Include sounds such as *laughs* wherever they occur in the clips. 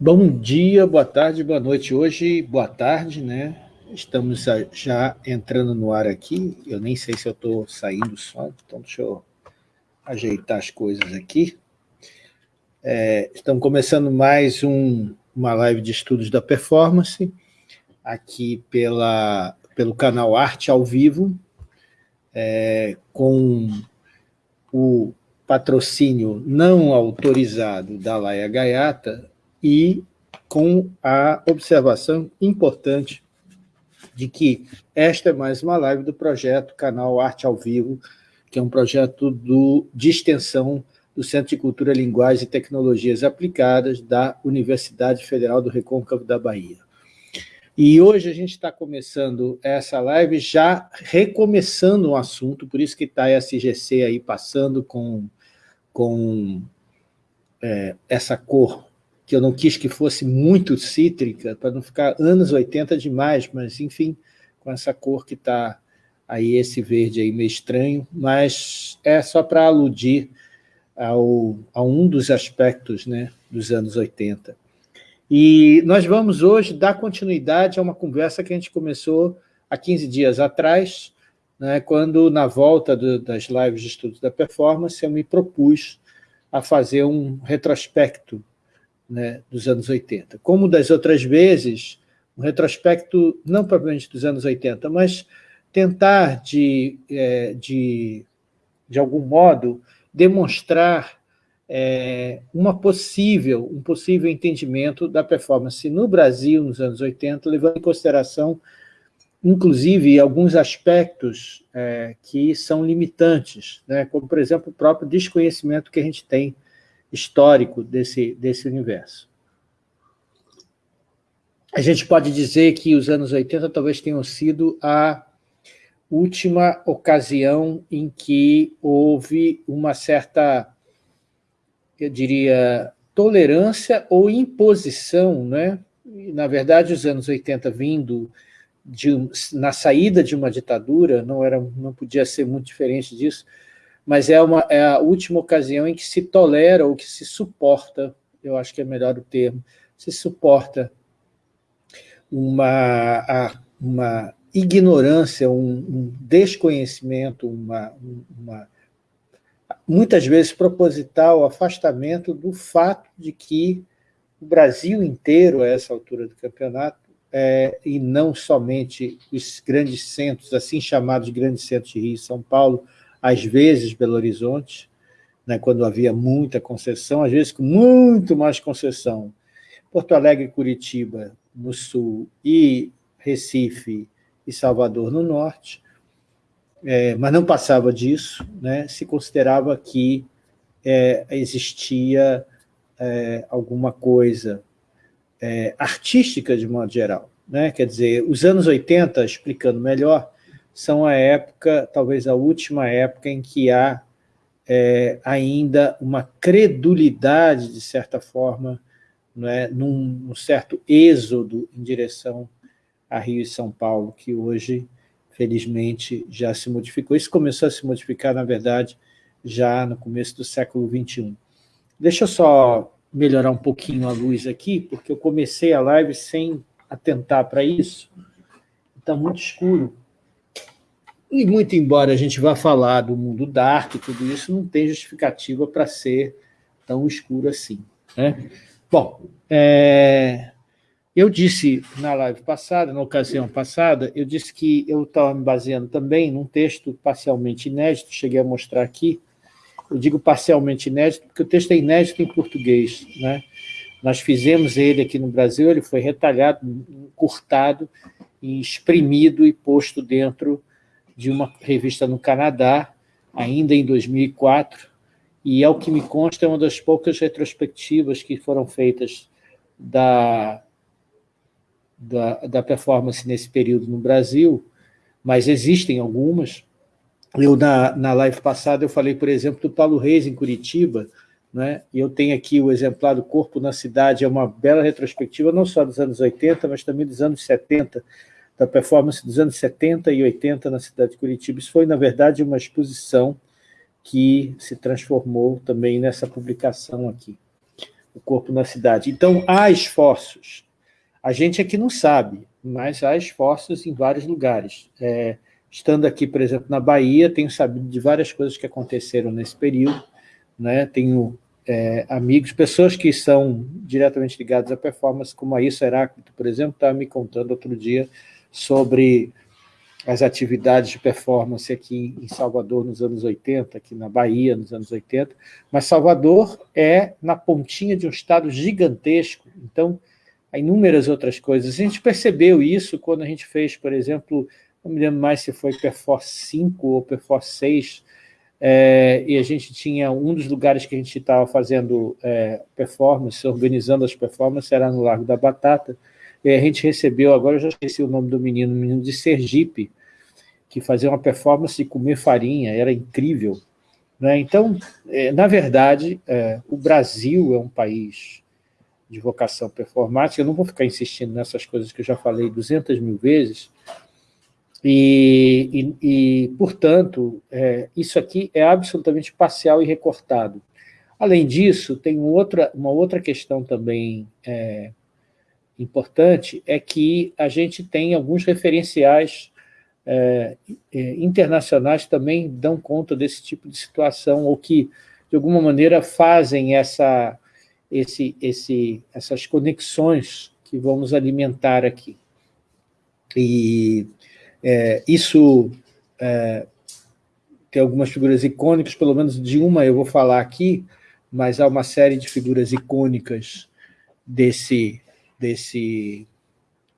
Bom dia, boa tarde, boa noite. Hoje, boa tarde, né? Estamos já entrando no ar aqui. Eu nem sei se eu estou saindo só, então deixa eu ajeitar as coisas aqui. É, estamos começando mais um, uma live de estudos da performance, aqui pela, pelo canal Arte ao Vivo, é, com o patrocínio não autorizado da Laia Gaiata, e com a observação importante de que esta é mais uma live do projeto Canal Arte ao Vivo, que é um projeto do, de extensão do Centro de Cultura, Linguagem e Tecnologias Aplicadas da Universidade Federal do Recôncavo da Bahia. E hoje a gente está começando essa live já recomeçando um assunto, por isso que está a SGC aí passando com, com é, essa cor que eu não quis que fosse muito cítrica, para não ficar anos 80 demais, mas, enfim, com essa cor que está aí, esse verde aí meio estranho, mas é só para aludir ao, a um dos aspectos né, dos anos 80. E nós vamos hoje dar continuidade a uma conversa que a gente começou há 15 dias atrás, né, quando, na volta do, das lives de estudos da performance, eu me propus a fazer um retrospecto né, dos anos 80. Como das outras vezes, um retrospecto, não propriamente dos anos 80, mas tentar, de, é, de, de algum modo, demonstrar é, uma possível, um possível entendimento da performance no Brasil nos anos 80, levando em consideração, inclusive, alguns aspectos é, que são limitantes, né, como, por exemplo, o próprio desconhecimento que a gente tem histórico desse, desse universo. A gente pode dizer que os anos 80 talvez tenham sido a última ocasião em que houve uma certa, eu diria, tolerância ou imposição, né? na verdade, os anos 80 vindo de, na saída de uma ditadura, não, era, não podia ser muito diferente disso, mas é, uma, é a última ocasião em que se tolera ou que se suporta, eu acho que é melhor o termo, se suporta uma, uma ignorância, um, um desconhecimento, uma, uma, muitas vezes proposital afastamento do fato de que o Brasil inteiro, a essa altura do campeonato, é, e não somente os grandes centros, assim chamados grandes centros de Rio e São Paulo, às vezes Belo Horizonte, né, quando havia muita concessão, às vezes com muito mais concessão. Porto Alegre Curitiba no sul e Recife e Salvador no norte, é, mas não passava disso, né, se considerava que é, existia é, alguma coisa é, artística de modo geral. Né? Quer dizer, os anos 80, explicando melhor, são a época, talvez a última época, em que há é, ainda uma credulidade, de certa forma, não é, num, num certo êxodo em direção a Rio e São Paulo, que hoje, felizmente, já se modificou. Isso começou a se modificar, na verdade, já no começo do século XXI. Deixa eu só melhorar um pouquinho a luz aqui, porque eu comecei a live sem atentar para isso. Está muito escuro. E muito embora a gente vá falar do mundo dark e tudo isso, não tem justificativa para ser tão escuro assim. Né? Bom, é, eu disse na live passada, na ocasião passada, eu disse que eu estava me baseando também num texto parcialmente inédito, cheguei a mostrar aqui, eu digo parcialmente inédito, porque o texto é inédito em português. Né? Nós fizemos ele aqui no Brasil, ele foi retalhado, encurtado, exprimido e posto dentro de uma revista no Canadá, ainda em 2004, e, ao que me consta, é uma das poucas retrospectivas que foram feitas da, da, da performance nesse período no Brasil, mas existem algumas. Eu, na, na live passada, eu falei, por exemplo, do Paulo Reis, em Curitiba, né? e eu tenho aqui o exemplar do Corpo na Cidade, é uma bela retrospectiva, não só dos anos 80, mas também dos anos 70, da performance dos anos 70 e 80 na cidade de Curitiba. Isso foi, na verdade, uma exposição que se transformou também nessa publicação aqui, O Corpo na Cidade. Então, há esforços. A gente aqui não sabe, mas há esforços em vários lugares. É, estando aqui, por exemplo, na Bahia, tenho sabido de várias coisas que aconteceram nesse período, né? tenho é, amigos, pessoas que são diretamente ligadas à performance, como a Issa Heráclito, por exemplo, estava me contando outro dia sobre as atividades de performance aqui em Salvador nos anos 80, aqui na Bahia nos anos 80, mas Salvador é na pontinha de um estado gigantesco, então há inúmeras outras coisas. A gente percebeu isso quando a gente fez, por exemplo, não me lembro mais se foi Perforce 5 ou Perforce 6, é, e a gente tinha um dos lugares que a gente estava fazendo é, performance, organizando as performances, era no Largo da Batata, e a gente recebeu, agora eu já esqueci o nome do menino, um menino de Sergipe, que fazia uma performance de comer farinha, era incrível. Né? Então, é, na verdade, é, o Brasil é um país de vocação performática, eu não vou ficar insistindo nessas coisas que eu já falei 200 mil vezes, e, e, e portanto, é, isso aqui é absolutamente parcial e recortado. Além disso, tem outra, uma outra questão também é, importante, é que a gente tem alguns referenciais é, é internacionais também dão conta desse tipo de situação, ou que, de alguma maneira, fazem essa, esse, esse, essas conexões que vamos alimentar aqui. E é, isso é, tem algumas figuras icônicas, pelo menos de uma eu vou falar aqui, mas há uma série de figuras icônicas desse, desse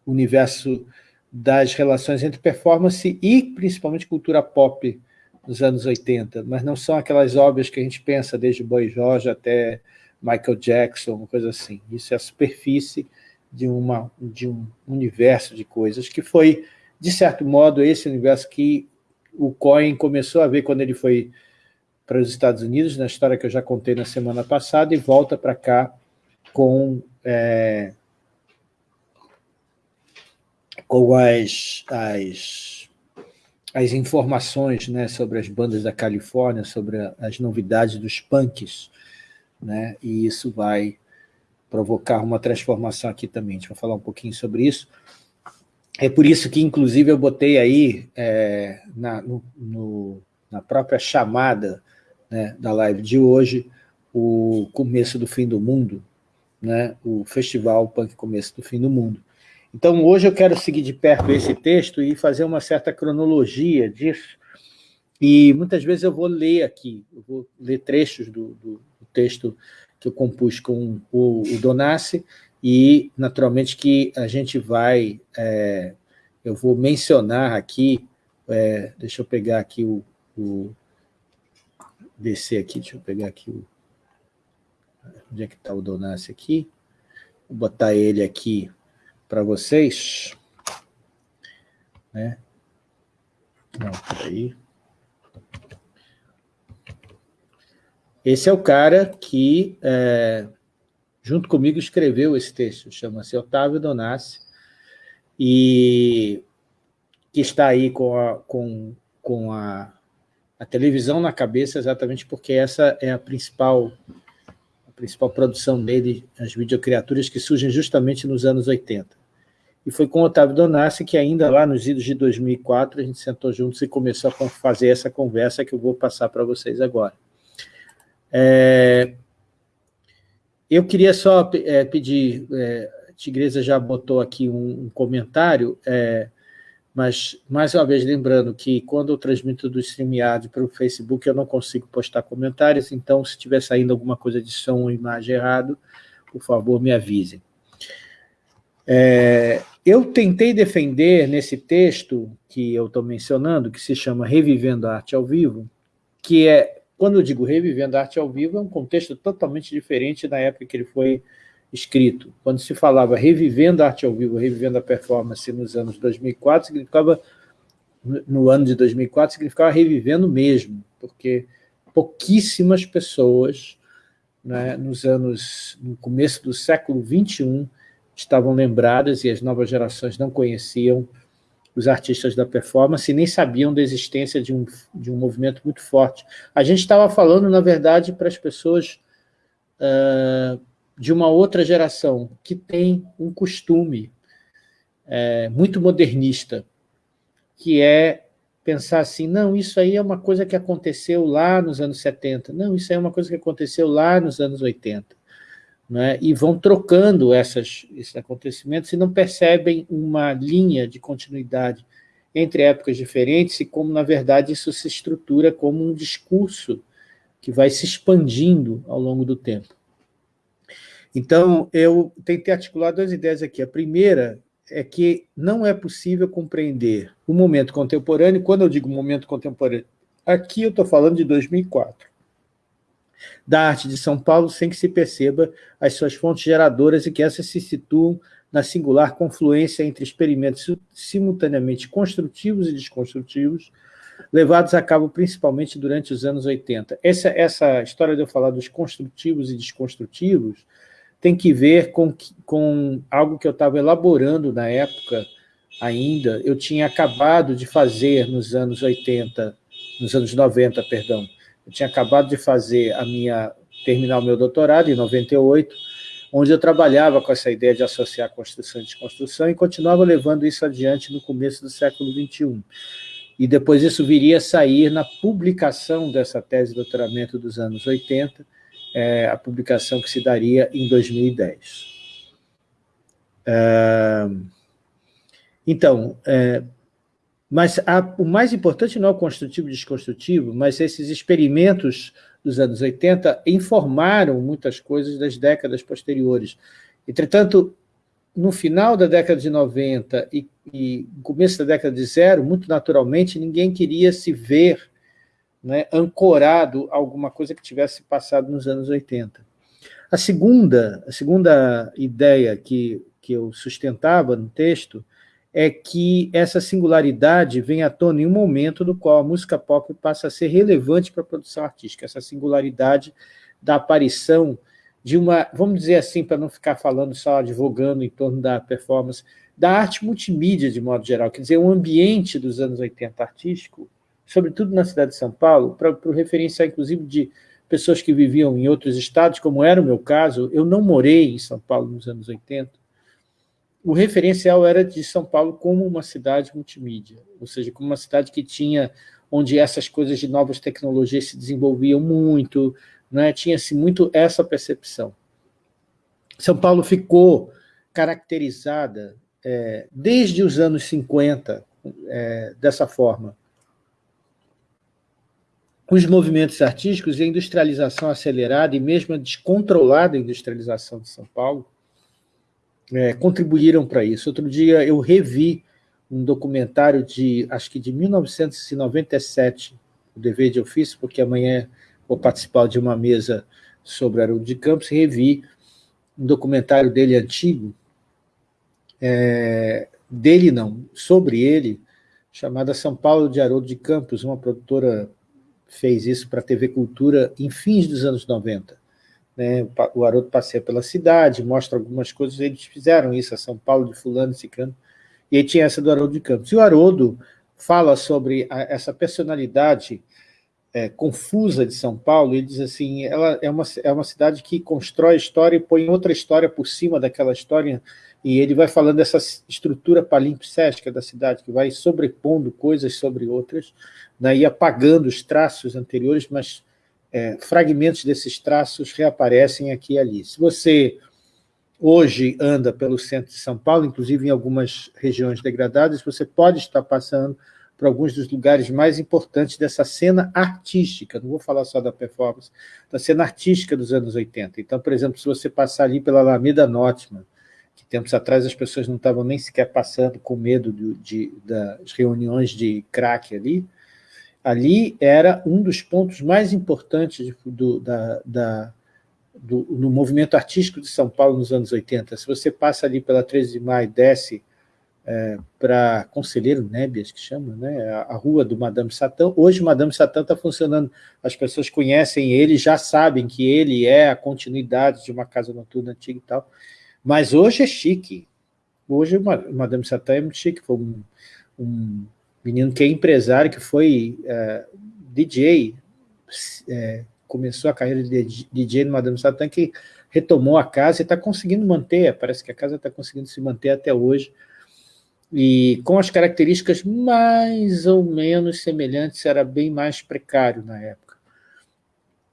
universo das relações entre performance e, principalmente, cultura pop nos anos 80, mas não são aquelas obras que a gente pensa, desde Boy George até Michael Jackson, uma coisa assim. Isso é a superfície de, uma, de um universo de coisas que foi de certo modo, esse universo que o Cohen começou a ver quando ele foi para os Estados Unidos, na história que eu já contei na semana passada, e volta para cá com, é, com as, as, as informações né, sobre as bandas da Califórnia, sobre as novidades dos punks, né, e isso vai provocar uma transformação aqui também. A gente vai falar um pouquinho sobre isso. É por isso que, inclusive, eu botei aí é, na, no, no, na própria chamada né, da live de hoje o começo do fim do mundo, né, o festival Punk Começo do Fim do Mundo. Então, hoje eu quero seguir de perto esse texto e fazer uma certa cronologia disso, e muitas vezes eu vou ler aqui, eu vou ler trechos do, do, do texto que eu compus com o, o Donassi, e, naturalmente, que a gente vai... É, eu vou mencionar aqui... É, deixa eu pegar aqui o, o... Descer aqui, deixa eu pegar aqui o... Onde é que está o Donassi aqui? Vou botar ele aqui para vocês. Né? Não, peraí. Esse é o cara que... É, junto comigo, escreveu esse texto, chama-se Otávio Donassi, e que está aí com a, com, com a, a televisão na cabeça, exatamente porque essa é a principal, principal produção dele, as videocriaturas que surgem justamente nos anos 80. E foi com Otávio Donassi que ainda lá nos idos de 2004 a gente sentou juntos e começou a fazer essa conversa que eu vou passar para vocês agora. É, eu queria só é, pedir, é, a Tigresa já botou aqui um, um comentário, é, mas, mais uma vez, lembrando que quando eu transmito do StreamYard para o Facebook, eu não consigo postar comentários, então, se estiver saindo alguma coisa de som ou imagem errado, por favor, me avisem. É, eu tentei defender nesse texto que eu estou mencionando, que se chama Revivendo a Arte ao Vivo, que é quando eu digo revivendo a arte ao vivo, é um contexto totalmente diferente da época que ele foi escrito. Quando se falava revivendo a arte ao vivo, revivendo a performance nos anos 2004, significava, no ano de 2004, significava revivendo mesmo, porque pouquíssimas pessoas, né, nos anos, no começo do século XXI, estavam lembradas e as novas gerações não conheciam os artistas da performance nem sabiam da existência de um, de um movimento muito forte. A gente estava falando, na verdade, para as pessoas uh, de uma outra geração, que tem um costume é, muito modernista, que é pensar assim, não, isso aí é uma coisa que aconteceu lá nos anos 70, não, isso aí é uma coisa que aconteceu lá nos anos 80. Né? E vão trocando essas, esses acontecimentos e não percebem uma linha de continuidade entre épocas diferentes e como, na verdade, isso se estrutura como um discurso que vai se expandindo ao longo do tempo. Então, eu tentei articular duas ideias aqui. A primeira é que não é possível compreender o momento contemporâneo, quando eu digo momento contemporâneo, aqui eu estou falando de 2004, da arte de São Paulo sem que se perceba as suas fontes geradoras e que essas se situam na singular confluência entre experimentos simultaneamente construtivos e desconstrutivos, levados a cabo principalmente durante os anos 80. Essa, essa história de eu falar dos construtivos e desconstrutivos tem que ver com, com algo que eu estava elaborando na época ainda. Eu tinha acabado de fazer nos anos 80, nos anos 90, perdão, eu tinha acabado de fazer a minha, terminar o meu doutorado em 98, onde eu trabalhava com essa ideia de associar construção e desconstrução e continuava levando isso adiante no começo do século XXI. E depois isso viria a sair na publicação dessa tese de doutoramento dos anos 80, é, a publicação que se daria em 2010. É, então, é, mas a, o mais importante não é o construtivo e desconstrutivo, mas esses experimentos dos anos 80 informaram muitas coisas das décadas posteriores. Entretanto, no final da década de 90 e, e começo da década de zero, muito naturalmente, ninguém queria se ver né, ancorado a alguma coisa que tivesse passado nos anos 80. A segunda, a segunda ideia que, que eu sustentava no texto é que essa singularidade vem à tona em um momento no qual a música pop passa a ser relevante para a produção artística, essa singularidade da aparição de uma, vamos dizer assim, para não ficar falando só, advogando em torno da performance, da arte multimídia de modo geral, quer dizer, o ambiente dos anos 80 artístico sobretudo na cidade de São Paulo, para referenciar, inclusive, de pessoas que viviam em outros estados, como era o meu caso, eu não morei em São Paulo nos anos 80, o referencial era de São Paulo como uma cidade multimídia, ou seja, como uma cidade que tinha, onde essas coisas de novas tecnologias se desenvolviam muito, né? tinha-se muito essa percepção. São Paulo ficou caracterizada é, desde os anos 50 é, dessa forma os movimentos artísticos e a industrialização acelerada e mesmo a descontrolada industrialização de São Paulo é, contribuíram para isso. Outro dia eu revi um documentário de, acho que de 1997, o dever de ofício, porque amanhã vou participar de uma mesa sobre Haroldo de Campos, revi um documentário dele antigo, é, dele não, sobre ele, chamada São Paulo de Haroldo de Campos, uma produtora fez isso para a TV Cultura em fins dos anos 90. Né? O Haroldo passeia pela cidade, mostra algumas coisas, eles fizeram isso, a São Paulo de fulano ciclano, e aí tinha essa do Haroldo de Campos. E o Haroldo fala sobre a, essa personalidade é, confusa de São Paulo, ele diz assim, ela é uma, é uma cidade que constrói história e põe outra história por cima daquela história, e ele vai falando dessa estrutura palimpsestica da cidade, que vai sobrepondo coisas sobre outras, né, e apagando os traços anteriores, mas é, fragmentos desses traços reaparecem aqui e ali. Se você hoje anda pelo centro de São Paulo, inclusive em algumas regiões degradadas, você pode estar passando por alguns dos lugares mais importantes dessa cena artística, não vou falar só da performance, da cena artística dos anos 80. Então, por exemplo, se você passar ali pela Alameda Notman, que tempos atrás as pessoas não estavam nem sequer passando com medo de, de, das reuniões de crack ali, ali era um dos pontos mais importantes do, da, da, do, no movimento artístico de São Paulo nos anos 80. Se você passa ali pela 13 de maio, desce é, para Conselheiro Nébias, que chama, né, a, a, rua do Madame Satã, hoje o Madame Satã está funcionando, as pessoas conhecem ele, já sabem que ele é a continuidade de uma casa noturna antiga e tal, mas hoje é chique, hoje o Madame Satã é muito chique, foi um um menino que é empresário, que foi é, DJ, é, começou a carreira de DJ no Madame Satã, que retomou a casa e está conseguindo manter, parece que a casa está conseguindo se manter até hoje, e com as características mais ou menos semelhantes, era bem mais precário na época.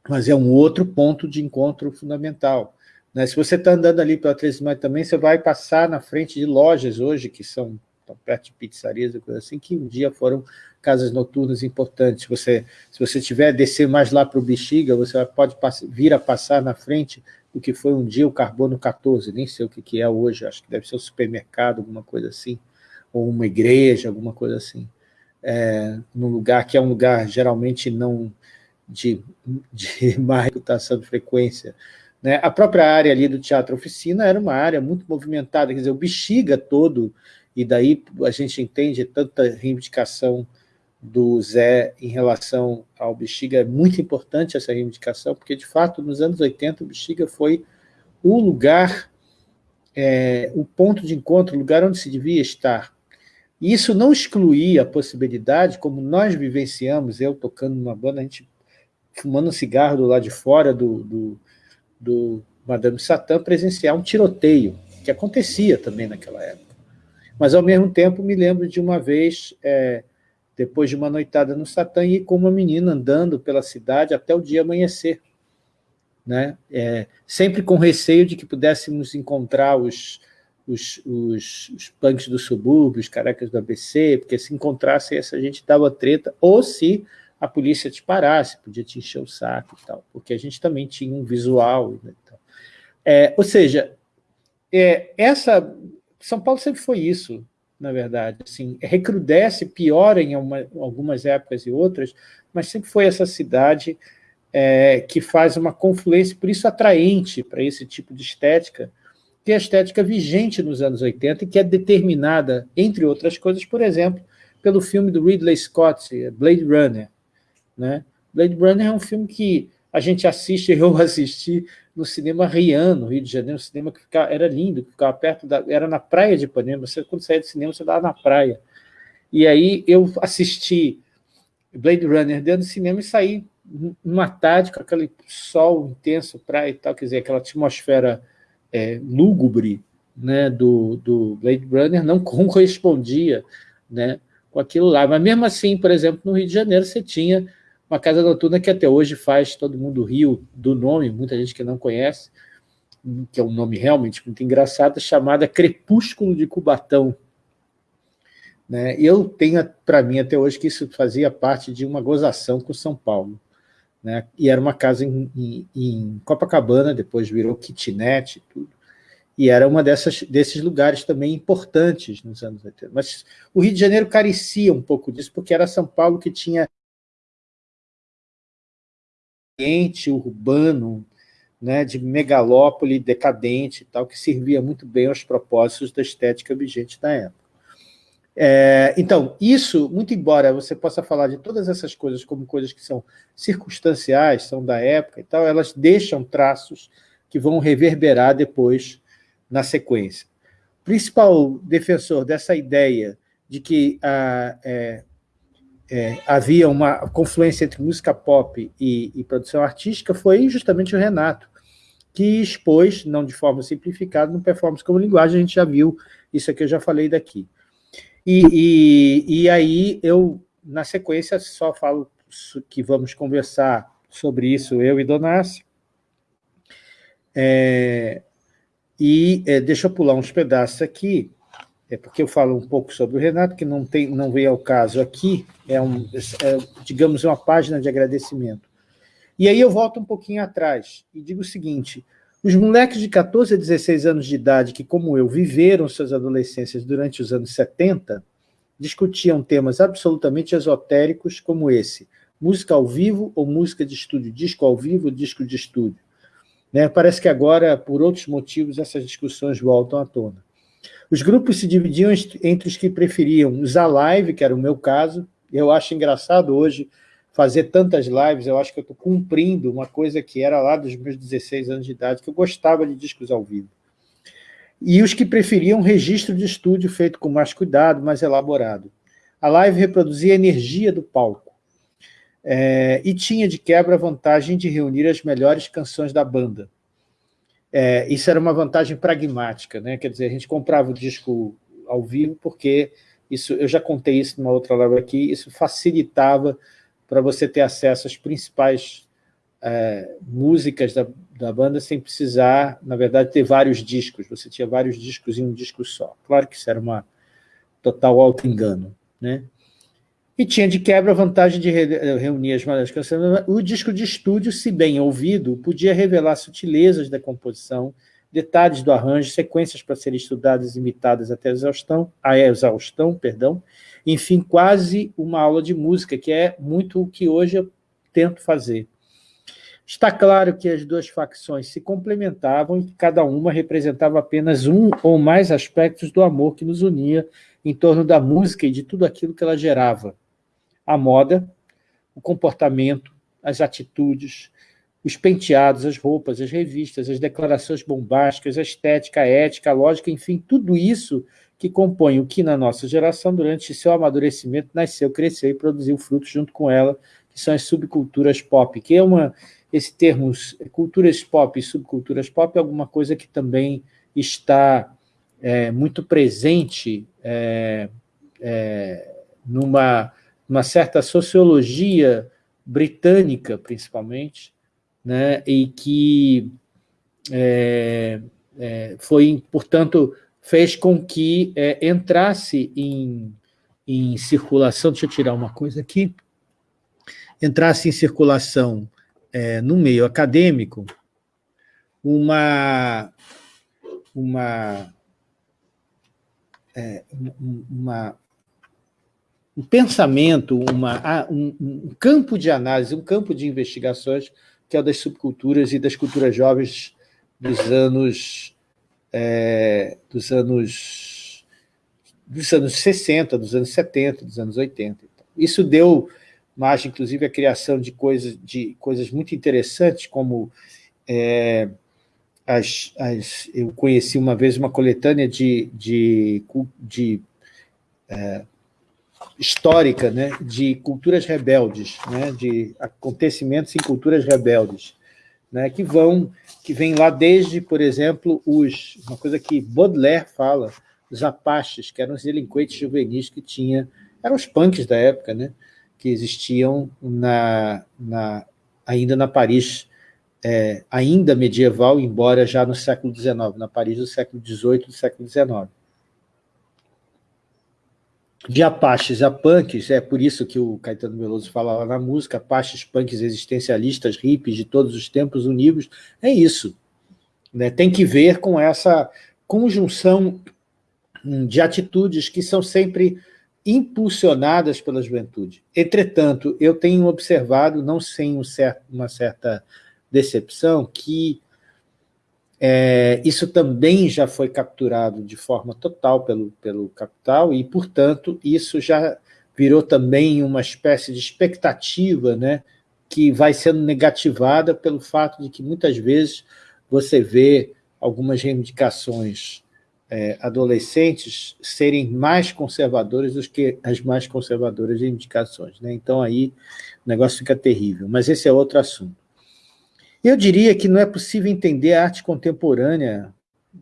Mas é um outro ponto de encontro fundamental. Né? Se você está andando ali pela 13 de maio também, você vai passar na frente de lojas hoje, que são perto de pizzarias e coisa assim, que um dia foram casas noturnas importantes. Você, se você tiver descer mais lá para o Bexiga, você pode vir a passar na frente do que foi um dia o Carbono 14, nem sei o que, que é hoje, acho que deve ser um supermercado, alguma coisa assim, ou uma igreja, alguma coisa assim. É, num lugar que é um lugar geralmente não de, de *laughs* má reputação de frequência. Né? A própria área ali do Teatro Oficina era uma área muito movimentada, quer dizer, o Bexiga todo, e daí a gente entende tanta reivindicação do Zé em relação ao Bexiga, é muito importante essa reivindicação, porque, de fato, nos anos 80, o Bexiga foi o lugar, é, o ponto de encontro, o lugar onde se devia estar. E isso não excluía a possibilidade, como nós vivenciamos, eu tocando numa banda, a gente fumando um cigarro do lado de fora do, do, do Madame Satã, presenciar um tiroteio, que acontecia também naquela época. Mas, ao mesmo tempo, me lembro de uma vez... É, depois de uma noitada no Satã, e com uma menina andando pela cidade até o dia amanhecer. Né? É, sempre com receio de que pudéssemos encontrar os, os, os, os punks do subúrbio, os carecas do ABC, porque se encontrasse essa gente dava treta, ou se a polícia te parasse, podia te encher o saco e tal, porque a gente também tinha um visual. Né, é, ou seja, é, essa São Paulo sempre foi isso, na verdade. Assim, recrudesce, piora em uma, algumas épocas e outras, mas sempre foi essa cidade é, que faz uma confluência, por isso atraente para esse tipo de estética, que é a estética vigente nos anos 80 e que é determinada, entre outras coisas, por exemplo, pelo filme do Ridley Scott, Blade Runner. Né? Blade Runner é um filme que a gente assiste, *laughs* eu assisti no cinema Rian, no Rio de Janeiro, um cinema que ficava, era lindo, que ficava perto da... era na praia de Ipanema, você, quando saía do cinema, você estava na praia. E aí eu assisti Blade Runner dentro do cinema e saí numa tarde com aquele sol intenso, praia e tal, quer dizer, aquela atmosfera é, lúgubre né, do, do Blade Runner não *laughs* correspondia né, com aquilo lá. Mas mesmo assim, por exemplo, no Rio de Janeiro você tinha uma casa noturna que até hoje faz todo mundo rio do nome, muita gente que não conhece, que é um nome realmente muito engraçado, chamada Crepúsculo de Cubatão. Né? Eu tenho para mim até hoje que isso fazia parte de uma gozação com São Paulo. Né? E era uma casa em, em, em Copacabana, depois virou kitnet e tudo. E era uma dessas, desses lugares também importantes nos anos 80. Mas o Rio de Janeiro carecia um pouco disso, porque era São Paulo que tinha ambiente urbano, né, de megalópole decadente, tal, que servia muito bem aos propósitos da estética vigente da época. É, então, isso, muito embora você possa falar de todas essas coisas como coisas que são circunstanciais, são da época e tal, elas deixam traços que vão reverberar depois na sequência. O principal defensor dessa ideia de que a, é, é, havia uma confluência entre música pop e, e, produção artística foi justamente o Renato, que expôs, não de forma simplificada, no Performance como Linguagem, a gente já viu, isso aqui eu já falei daqui. E, e, e aí eu, na sequência, só falo que vamos conversar sobre isso, eu e Donassi, é, e é, deixa eu pular uns pedaços aqui, é porque eu falo um pouco sobre o Renato, que não, tem, não veio ao caso aqui, é, um, é, digamos, uma página de agradecimento. E aí eu volto um pouquinho atrás e digo o seguinte, os moleques de 14 a 16 anos de idade, que como eu, viveram suas adolescências durante os anos 70, discutiam temas absolutamente esotéricos como esse, música ao vivo ou música de estúdio, disco ao vivo disco de estúdio. Né? Parece que agora, por outros motivos, essas discussões voltam à tona. Os grupos se dividiam entre os que preferiam usar live, que era o meu caso. Eu acho engraçado hoje fazer tantas lives, eu acho que eu estou cumprindo uma coisa que era lá dos meus 16 anos de idade, que eu gostava de discos ao vivo. E os que preferiam registro de estúdio feito com mais cuidado, mais elaborado. A live reproduzia a energia do palco. É, e tinha, de quebra, a vantagem de reunir as melhores canções da banda. É, isso era uma vantagem pragmática, né? quer dizer, a gente comprava o disco ao vivo porque isso, eu já contei isso numa outra live aqui, isso facilitava para você ter acesso às principais é, músicas da, da banda sem precisar, na verdade, ter vários discos. Você tinha vários discos em um disco só. Claro que isso era uma total auto-engano. Né? E tinha de quebra a vantagem de reunir as canções. O disco de estúdio, se bem ouvido, podia revelar sutilezas da composição, detalhes do arranjo, sequências para serem estudadas e imitadas até a exaustão, a exaustão, perdão, enfim, quase uma aula de música, que é muito o que hoje eu tento fazer. Está claro que as duas facções se complementavam e que cada uma representava apenas um ou mais aspectos do amor que nos unia em torno da música e de tudo aquilo que ela gerava. A moda, o comportamento, as atitudes, os penteados, as roupas, as revistas, as declarações bombásticas, a estética, a ética, a lógica, enfim, tudo isso que compõe o que na nossa geração, durante seu amadurecimento, nasceu, cresceu e produziu frutos junto com ela, que são as subculturas pop, que é uma esse termo culturas pop e subculturas pop é alguma coisa que também está é, muito presente é, é, numa, numa certa sociologia britânica, principalmente, né, e que é, é, foi, portanto, fez com que é, entrasse em, em circulação, deixa eu tirar uma coisa aqui, entrasse em circulação é, no meio acadêmico uma, uma, é, uma, um pensamento, uma, um, campo de análise, um campo de investigações que é o das subculturas e das culturas jovens dos anos é, dos anos dos anos 60, dos anos 70, dos anos 80. Isso deu margem, inclusive, à criação de coisas, de coisas muito interessantes, como é, as, as, eu conheci uma vez uma coletânea de, de, de é, histórica né, de culturas rebeldes, né, de acontecimentos em culturas rebeldes, né, que vão, que vem lá desde, por exemplo, os, uma coisa que Baudelaire fala, os apaches, que eram os delinquentes juvenis que tinha, eram os punks da época, né, que existiam na, na, ainda na Paris, é, ainda medieval, embora já no século XIX, na Paris do século XVIII do século XIX. De apaches a punks, é por isso que o Caetano Veloso falava na música, apaches, punks, existencialistas, hippies de todos os tempos unidos, é isso. Né? Tem que ver com essa conjunção de atitudes que são sempre impulsionadas pela juventude. Entretanto, eu tenho observado, não sem um certo, uma certa decepção, que é, isso também já foi capturado de forma total pelo, pelo capital e, portanto, isso já virou também uma espécie de expectativa né, que vai sendo negativada pelo fato de que muitas vezes você vê algumas reivindicações é, adolescentes serem mais conservadores do que as mais conservadoras de indicações. Né? Então, aí o negócio fica terrível. Mas esse é outro assunto. Eu diria que não é possível entender a arte contemporânea,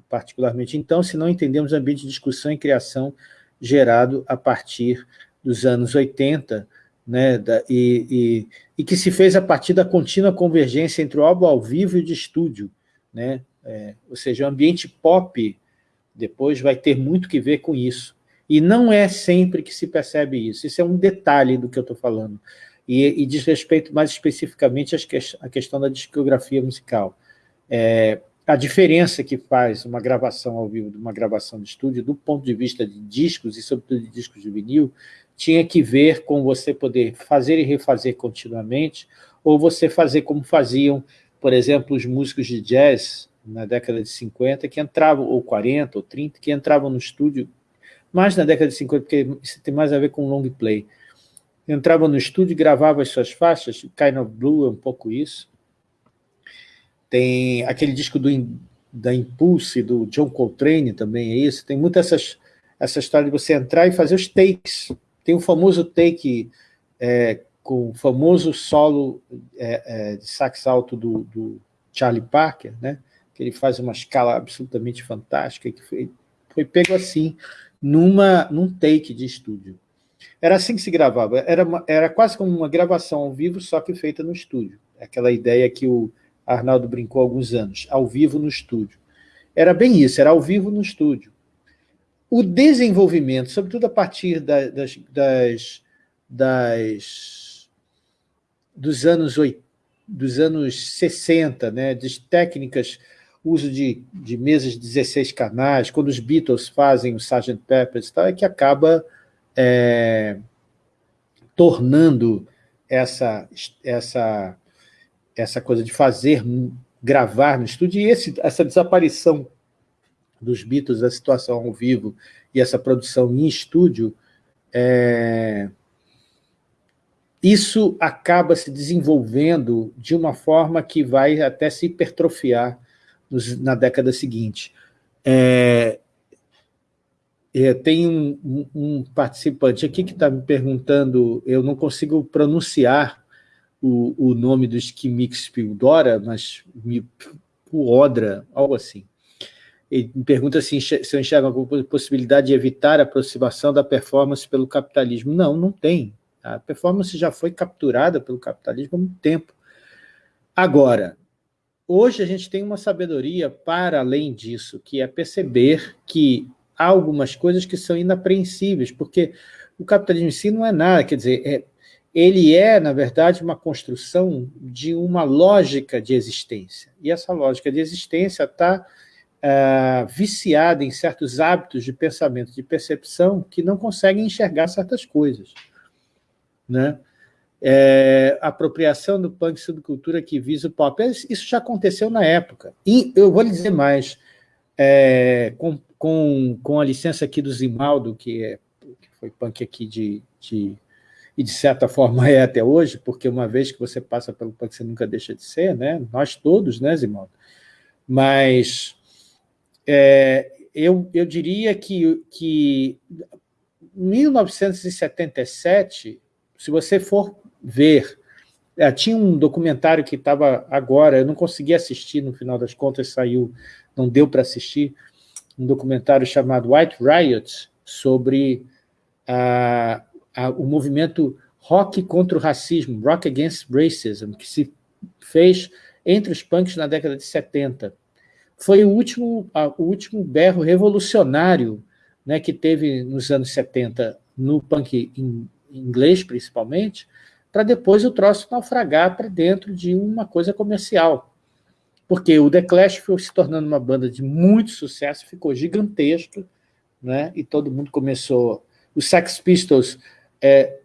particularmente então, se não entendemos o ambiente de discussão e criação gerado a partir dos anos 80, né, da, e, e, e, que se fez a partir da contínua convergência entre o álbum ao vivo e o de estúdio. Né? É, ou seja, o ambiente pop depois vai ter muito que ver com isso. E não é sempre que se percebe isso. Isso é um detalhe do que eu estou falando. E, e, diz respeito mais especificamente à questão da discografia musical. É, a diferença que faz uma gravação ao vivo de uma gravação de estúdio, do ponto de vista de discos, e sobretudo de discos de vinil, tinha que ver com você poder fazer e refazer continuamente, ou você fazer como faziam, por exemplo, os músicos de jazz na década de 50, que entravam, ou 40, ou 30, que entravam no estúdio, mais na década de 50, porque isso tem mais a ver com long play. Entravam no estúdio e gravavam as suas faixas, Kind of Blue é um pouco isso. Tem aquele disco do, da Impulse, do John Coltrane também é isso. Tem muito essas, essa história de você entrar e fazer os takes, tem o famoso take é, com o famoso solo é, é, de sax alto do, do, Charlie Parker, né? que ele faz uma escala absolutamente fantástica, que foi, foi pego assim, numa, num take de estúdio. Era assim que se gravava, era, uma, era quase como uma gravação ao vivo, só que feita no estúdio. Aquela ideia que o Arnaldo brincou há alguns anos, ao vivo no estúdio. Era bem isso, era ao vivo no estúdio. O desenvolvimento, sobretudo a partir da, das, das, das, dos, anos, dos anos 60, né, de técnicas, uso de, de mesas de 16 canais, quando os Beatles fazem o Sgt. Pepper's, tal, é que acaba é, tornando essa, essa, essa coisa de fazer, gravar no estúdio, e esse, essa desaparição dos Beatles, da situação ao vivo e essa produção em estúdio, é, isso acaba se desenvolvendo de uma forma que vai até se hipertrofiar nos, na década seguinte. É, é, tem um, um, um, participante aqui que está me perguntando, eu não consigo pronunciar o, o nome do Skimix Pildora, mas o Odra, algo assim. Ele me pergunta assim, se eu enxergo alguma possibilidade de evitar a aproximação da performance pelo capitalismo. Não, não tem. A performance já foi capturada pelo capitalismo há muito tempo. Agora, hoje a gente tem uma sabedoria para além disso, que é perceber que há algumas coisas que são inapreensíveis, porque o capitalismo em si não é nada, quer dizer, é, ele é, na verdade, uma construção de uma lógica de existência. E essa lógica de existência está uh, viciada em certos hábitos de pensamento, de percepção, que não conseguem enxergar certas coisas. Né? É, apropriação do punk subcultura que visa o pop. Isso já aconteceu na época. E eu vou lhe dizer mais, é, com, com, com a licença aqui do Zimaldo, que, é, que foi punk aqui de, de, e de certa forma é até hoje, porque uma vez que você passa pelo punk, você nunca deixa de ser, né? nós todos, né, Zimaldo? Mas é, eu, eu diria que, que 1977, se você for ver, é, tinha um documentário que estava agora, eu não consegui assistir, no final das contas saiu, não deu para assistir, um documentário chamado White Riot, sobre a, a, o movimento rock contra o racismo, Rock Against Racism, que se fez entre os punks na década de 70 foi o último, a, o último berro revolucionário né, que teve nos anos 70, no punk in, inglês principalmente, para depois o troço naufragar para dentro de uma coisa comercial. Porque o The Clash foi se tornando uma banda de muito sucesso, ficou gigantesco, né, e todo mundo começou... Os Sex Pistols é,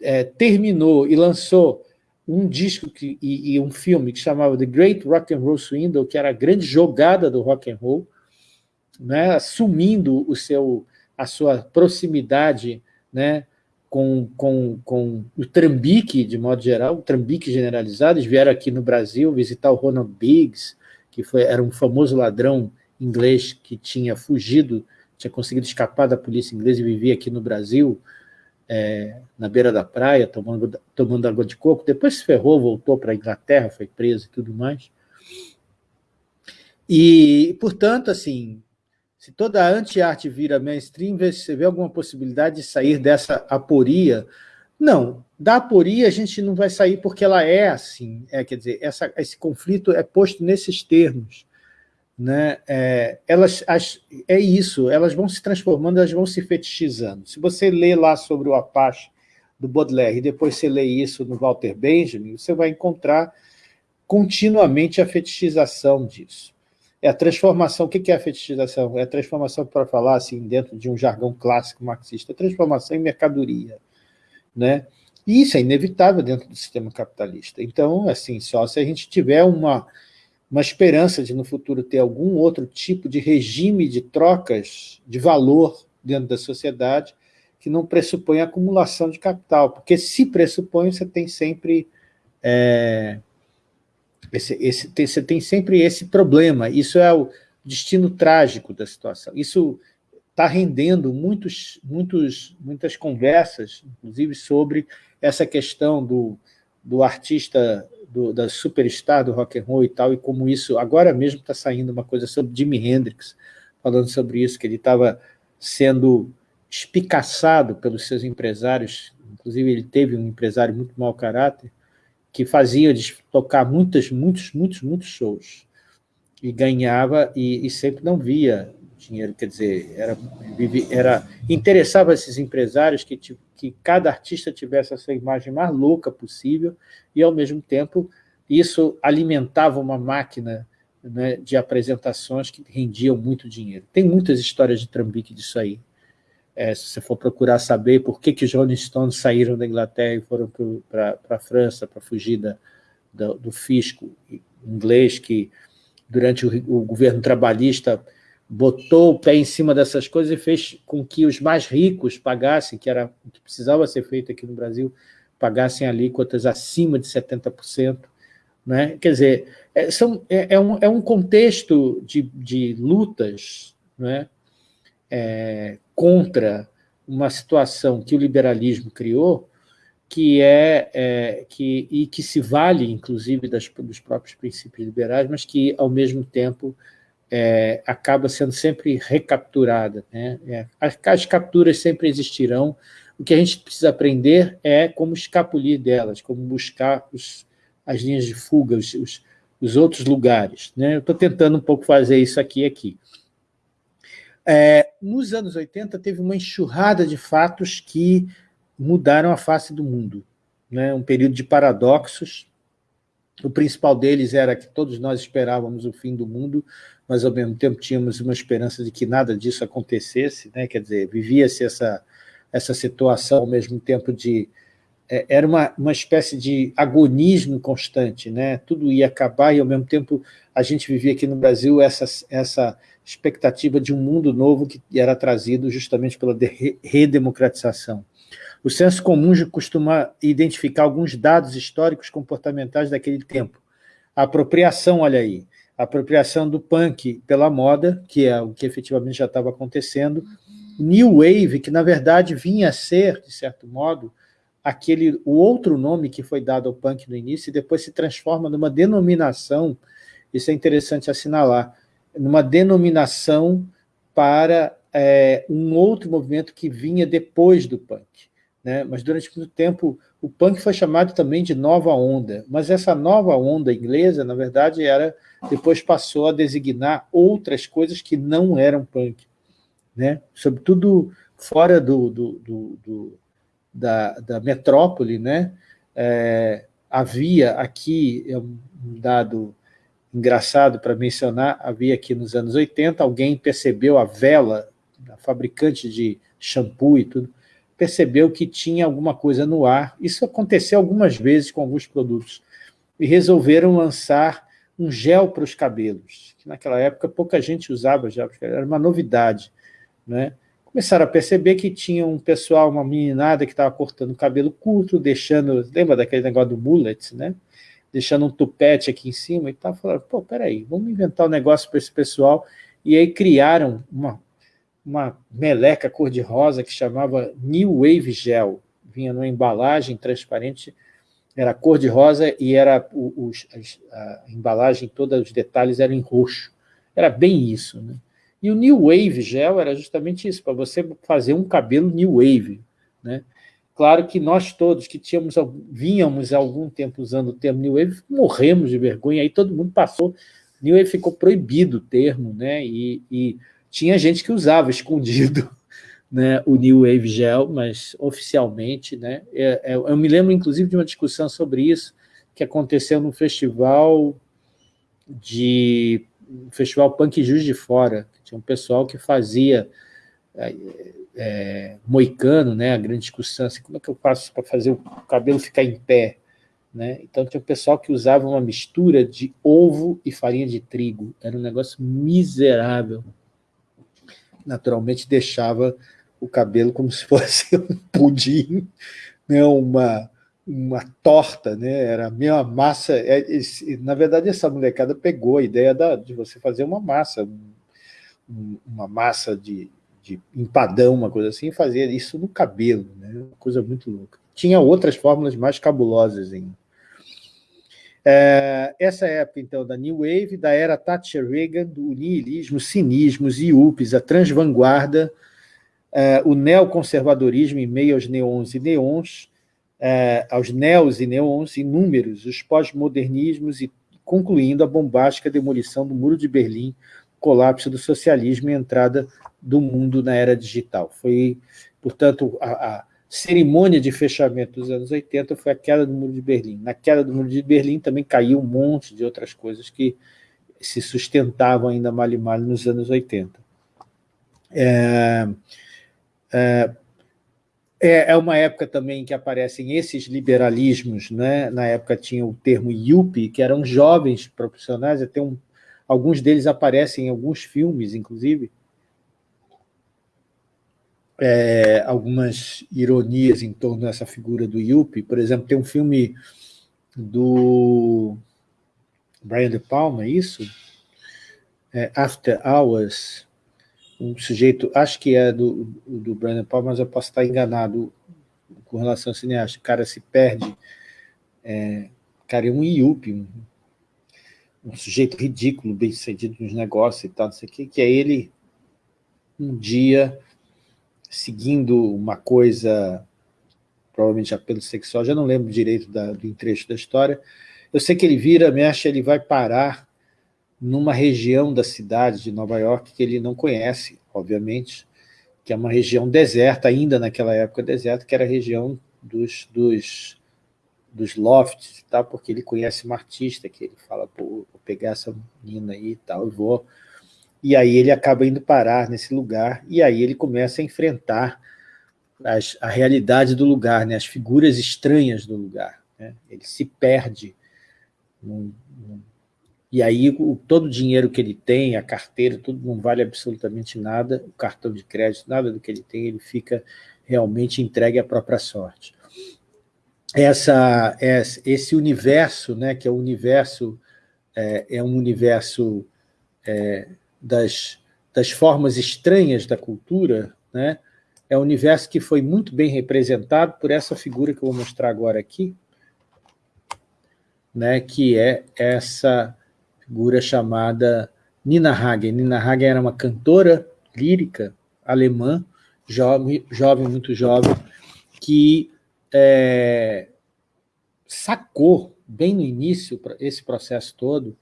é, terminou e lançou um disco que, e, e, um filme que chamava The Great Rock and Roll Swindle, que era a grande jogada do rock and roll, né, assumindo o seu, a sua proximidade né, com, com, com o trambique, de modo geral, o trambique generalizado. Eles vieram aqui no Brasil visitar o Ronald Biggs, que foi, era um famoso ladrão inglês que tinha fugido, tinha conseguido escapar da polícia inglesa e vivia aqui no Brasil, é, na beira da praia, tomando, tomando água de coco, depois se ferrou, voltou para a Inglaterra, foi preso e tudo mais. E, portanto, assim, se toda a anti-arte vira mainstream, você vê alguma possibilidade de sair dessa aporia? Não, da aporia a gente não vai sair porque ela é assim, é, quer dizer, essa, esse conflito é posto nesses termos né, é, elas, as, é isso, elas vão se transformando, elas vão se fetichizando. Se você lê lá sobre o Apache do Baudelaire e depois você lê isso no Walter Benjamin, você vai encontrar continuamente a fetichização disso. É a transformação, o que é a fetichização? É a transformação, para falar assim, dentro de um jargão clássico marxista, a transformação em mercadoria. Né? E isso é inevitável dentro do sistema capitalista. Então, assim, só se a gente tiver uma uma esperança de no futuro ter algum outro tipo de regime de trocas de valor dentro da sociedade que não pressupõe acumulação de capital, porque se pressupõe, você tem sempre é, esse, esse, tem, você tem sempre esse problema, isso é o destino trágico da situação. Isso está rendendo muitos, muitos, muitas conversas, inclusive sobre essa questão do, do artista, do, da superstar do rock and roll e tal, e como isso, agora mesmo está saindo uma coisa sobre Jimi Hendrix, falando sobre isso, que ele estava sendo espicaçado pelos seus empresários, inclusive ele teve um empresário muito mau caráter, que fazia de tocar muitos, muitos, muitos, muitos shows, e ganhava, e, e sempre não via dinheiro, quer dizer, era, era interessava esses empresários que, que cada artista tivesse essa imagem mais louca possível, e, ao mesmo tempo, isso alimentava uma máquina né, de apresentações que rendiam muito dinheiro. Tem muitas histórias de trambique disso aí. É, se você for procurar saber por que, que os Rolling Stones saíram da Inglaterra e foram para a França para fugir da, do, do fisco inglês, que durante o, o, governo trabalhista botou o pé em cima dessas coisas e fez com que os mais ricos pagassem, que era o que precisava ser feito aqui no Brasil, pagassem alíquotas acima de 70%. Né? Quer dizer, é, são, é, é, um, é um contexto de, de lutas né? É, contra uma situação que o liberalismo criou, que é, é, que, e que se vale, inclusive, das, dos próprios princípios liberais, mas que, ao mesmo tempo, é, acaba sendo sempre recapturada. Né? É, as, as, capturas sempre existirão, o que a gente precisa aprender é como escapulir delas, como buscar os, as linhas de fuga, os, os, os outros lugares. Né? Eu estou tentando um pouco fazer isso aqui aqui. É, nos anos 80, teve uma enxurrada de fatos que mudaram a face do mundo. Né? Um período de paradoxos. O principal deles era que todos nós esperávamos o fim do mundo, mas, ao mesmo tempo, tínhamos uma esperança de que nada disso acontecesse. Né? Quer dizer, vivia-se essa, essa situação, ao mesmo tempo, de era uma, uma espécie de agonismo constante, né? tudo ia acabar e, ao mesmo tempo, a gente vivia aqui no Brasil essa, essa expectativa de um mundo novo que era trazido justamente pela redemocratização. O senso comum costuma identificar alguns dados históricos comportamentais daquele tempo. A apropriação, olha aí, a apropriação do punk pela moda, que é o que efetivamente já estava acontecendo, New Wave, que na verdade vinha a ser, de certo modo, aquele, o outro nome que foi dado ao punk no início e depois se transforma numa denominação, isso é interessante assinalar, numa denominação para é, um outro movimento que vinha depois do punk. Né? Mas durante muito tempo o punk foi chamado também de nova onda, mas essa nova onda inglesa, na verdade, era depois passou a designar outras coisas que não eram punk, né? sobretudo fora do, do, do, do da, da metrópole, né? É, havia aqui, é um dado engraçado para mencionar, havia aqui nos anos 80, alguém percebeu a vela, a fabricante de shampoo e tudo, percebeu que tinha alguma coisa no ar. Isso aconteceu algumas vezes com alguns produtos. E resolveram lançar um gel para os cabelos, que naquela época pouca gente usava gel, era uma novidade. Né? Começaram a perceber que tinha um pessoal, uma meninada que estava cortando o cabelo curto, deixando, lembra daquele negócio do mullet, né? Deixando um tupete aqui em cima e tal, falaram, pô, peraí, vamos inventar um negócio para esse pessoal, e aí criaram uma, uma meleca cor-de-rosa que chamava New Wave Gel, vinha numa embalagem transparente, era cor-de-rosa e era o, a embalagem, todos os detalhes eram em roxo, era bem isso, né? E o New Wave Gel era justamente isso, para você fazer um cabelo New Wave. Né? Claro que nós todos que tínhamos, vínhamos há algum tempo usando o termo New Wave, morremos de vergonha, aí todo mundo passou, New Wave ficou proibido o termo, né? e, e tinha gente que usava escondido *laughs* né, o New Wave Gel, mas oficialmente, né, é, é, eu me lembro inclusive de uma discussão sobre isso, que aconteceu no festival de festival Punk Juiz de Fora, tinha um pessoal que fazia é, moicano, né, a grande discussão, assim, como é que eu faço para fazer o cabelo ficar em pé? Né? Então tinha um pessoal que usava uma mistura de ovo e farinha de trigo, era um negócio miserável. Naturalmente deixava o cabelo como se fosse *laughs* um pudim, né, uma, uma torta, né? era a mesma massa. É, na verdade, essa molecada pegou a ideia da, de você fazer uma massa, uma massa de, de empadão, uma coisa assim, fazia isso no cabelo, né? uma coisa muito louca. Tinha outras fórmulas mais cabulosas ainda. É, essa época, então, da New Wave, da era Thatcher Reagan, do niilismo, cinismos, IUPs, a transvanguarda, é, o neoconservadorismo em meio aos neons e neons, é, aos neos e neons inúmeros, os pós-modernismos e concluindo a bombástica demolição do Muro de Berlim, colapso do socialismo e entrada do mundo na era digital. Foi, portanto, a, a cerimônia de fechamento dos anos 80 foi a queda do Muro de Berlim. Na queda do Muro de Berlim também caiu um monte de outras coisas que se sustentavam ainda mal e mal nos anos 80. É, é, é, é uma época também que aparecem esses liberalismos, né? na época tinha o termo yuppie, que eram jovens profissionais, até um, alguns deles aparecem em alguns filmes, inclusive, é, algumas ironias em torno dessa figura do Yuppie. Por exemplo, tem um filme do Brian De Palma, é isso? É, After Hours, um sujeito, acho que é do, do Brian De Palma, mas eu posso estar enganado com relação ao cineasta. O cara se perde, é, cara é um Yuppie, um, um sujeito ridículo, bem sucedido nos negócios e tal, não sei o que, que é ele um dia seguindo uma coisa, provavelmente apelo sexual, já não lembro direito da, do trecho da história, eu sei que ele vira, mexe, ele vai parar numa região da cidade de Nova York que ele não conhece, obviamente, que é uma região deserta, ainda naquela época deserta, que era a região dos, dos, dos lofts, tá? porque ele conhece uma artista que ele fala, pô, vou pegar essa menina aí e tal, eu vou e aí ele acaba indo parar nesse lugar, e aí ele começa a enfrentar as, a realidade do lugar, né, as figuras estranhas do lugar. Né, ele se perde. Num, num, e aí o, todo o dinheiro que ele tem, a carteira, tudo não vale absolutamente nada, o cartão de crédito, nada do que ele tem, ele fica realmente entregue à própria sorte. Essa, esse universo, né, que é o universo, é, é um universo é, das, das formas estranhas da cultura, né, é um universo que foi muito bem representado por essa figura que eu vou mostrar agora aqui, né, que é essa figura chamada Nina Hagen. Nina Hagen era uma cantora lírica alemã, jovem, jovem muito jovem, que é, sacou bem no início esse processo todo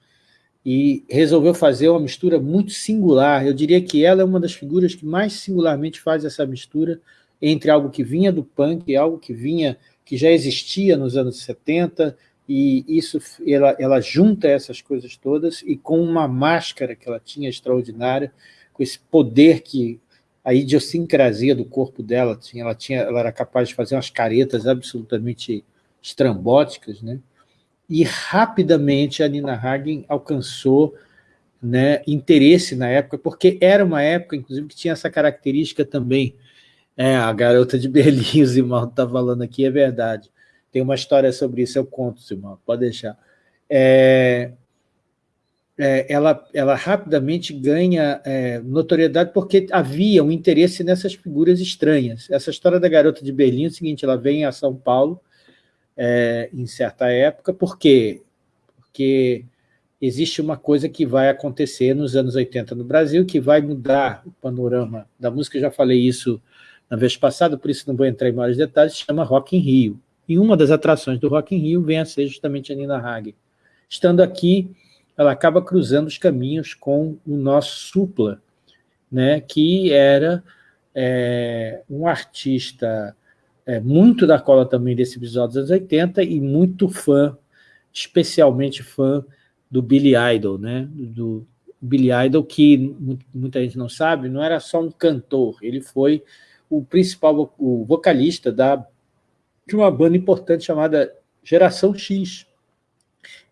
e resolveu fazer uma mistura muito singular. Eu diria que ela é uma das figuras que mais singularmente faz essa mistura entre algo que vinha do punk algo que vinha, que já existia nos anos 70, e isso ela, ela junta essas coisas todas, e com uma máscara que ela tinha extraordinária, com esse poder que a idiosincrasia do corpo dela tinha, ela, tinha, ela era capaz de fazer umas caretas absolutamente estrambóticas, né? e rapidamente a Nina Hagen alcançou né, interesse na época, porque era uma época, inclusive, que tinha essa característica também. É, a garota de Berlim, *laughs* o Zimão está falando aqui, é verdade. Tem uma história sobre isso, eu conto, Zimão, pode deixar. É, é, ela, ela rapidamente ganha é, notoriedade porque havia um interesse nessas figuras estranhas. Essa história da garota de Berlim é o seguinte, ela vem a São Paulo, é, em certa época, por quê? Porque existe uma coisa que vai acontecer nos anos 80 no Brasil, que vai mudar o panorama da música, eu já falei isso na vez passada, por isso não vou entrar em maiores detalhes, chama Rock in Rio. E uma das atrações do Rock in Rio vem a ser justamente a Nina Hagen. Estando aqui, ela acaba cruzando os caminhos com o nosso Supla, né, que era é, um artista é, muito da cola também desse episódio dos anos 80 e muito fã, especialmente fã do Billy Idol, né? Do Billy Idol, que muita gente não sabe, não era só um cantor, ele foi o principal o vocalista da, de uma banda importante chamada Geração X,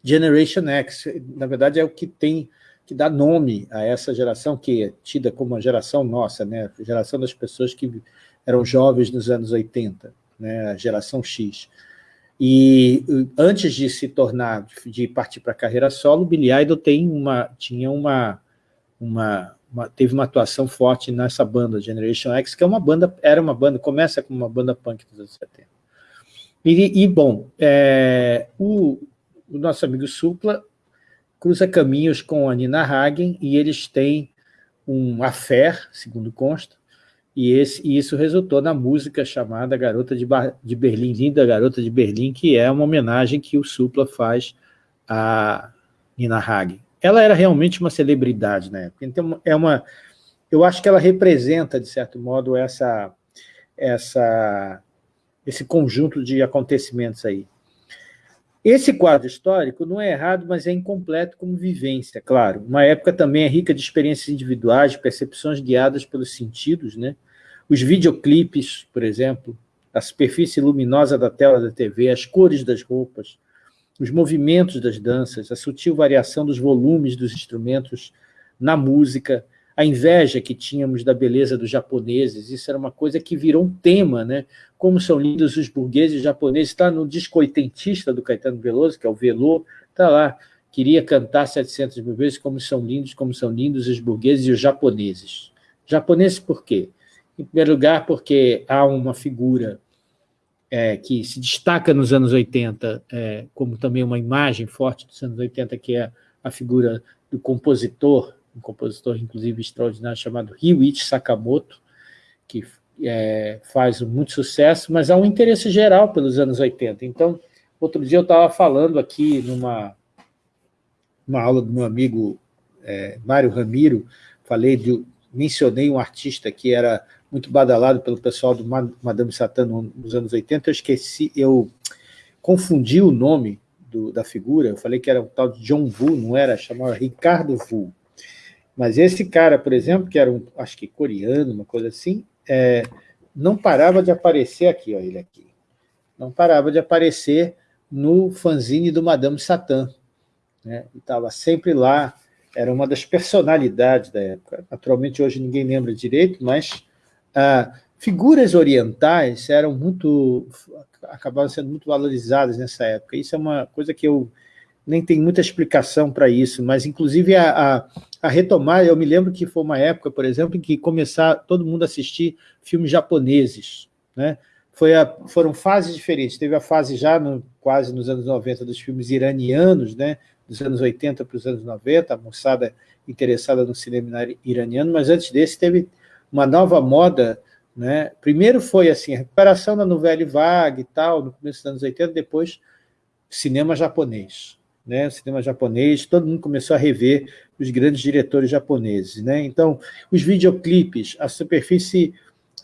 Generation X. Na verdade, é o que tem que dá nome a essa geração, que é tida como a geração nossa, né? a geração das pessoas que eram jovens nos anos 80, né, a geração X. E antes de se tornar, de partir para a carreira solo, Billy Idol tem uma, tinha uma, uma, uma, teve uma atuação forte nessa banda, Generation X, que é uma banda, era uma banda, começa como uma banda punk dos anos 70. E, e bom, é, o, o, nosso amigo Supla cruza caminhos com a Nina Hagen e eles têm um affair, segundo consta, e, esse, e isso resultou na música chamada Garota de, de Berlim, Linda Garota de Berlim, que é uma homenagem que o Supla faz a Nina Hagen. Ela era realmente uma celebridade na época, então é uma, eu acho que ela representa, de certo modo, essa, essa, esse conjunto de acontecimentos aí. Esse quadro histórico não é errado, mas é incompleto como vivência, claro. Uma época também é rica de experiências individuais, percepções guiadas pelos sentidos, né? Os videoclipes, por exemplo, a superfície luminosa da tela da TV, as cores das roupas, os movimentos das danças, a sutil variação dos volumes dos instrumentos na música, a inveja que tínhamos da beleza dos japoneses, isso era uma coisa que virou um tema, né? Como são lindos os burgueses japoneses, está no disco oitentista do Caetano Veloso, que é o Velô, está lá, queria cantar 700 mil vezes como são lindos, como são lindos os burgueses e os japoneses. Japoneses por quê? Em primeiro lugar, porque há uma figura é, que se destaca nos anos 80, é, como também uma imagem forte dos anos 80, que é a figura do compositor um compositor, inclusive, extraordinário, chamado Ryuichi Sakamoto, que é, faz muito sucesso, mas há um interesse geral pelos anos 80. Então, outro dia eu estava falando aqui numa uma aula do meu amigo é, Mário Ramiro, falei de, mencionei um artista que era muito badalado pelo pessoal do Madame Satã nos anos 80, eu esqueci, eu confundi o nome do, da figura, eu falei que era o tal de John Vu, não era, chamava Ricardo Vu. Mas esse cara, por exemplo, que era um, acho que coreano, uma coisa assim, é, não parava de aparecer aqui, ó, ele aqui. Não parava de aparecer no fanzine do Madame Satã. Né? Estava sempre lá, era uma das personalidades da época. Naturalmente, hoje ninguém lembra direito, mas ah, figuras orientais eram muito, acabavam sendo muito valorizadas nessa época. Isso é uma coisa que eu nem tem muita explicação para isso, mas inclusive a, a, a, retomar, eu me lembro que foi uma época, por exemplo, em que começar todo mundo a assistir filmes japoneses, né? Foi a, foram fases diferentes, teve a fase já no, quase nos anos 90 dos filmes iranianos, né? dos anos 80 para os anos 90, a moçada interessada no cinema iraniano, mas antes desse teve uma nova moda, né? primeiro foi assim, a recuperação da novela vague e tal, no começo dos anos 80, depois cinema japonês, né, cinema japonês, todo mundo começou a rever os grandes diretores japoneses. Né? Então, os videoclipes, a superfície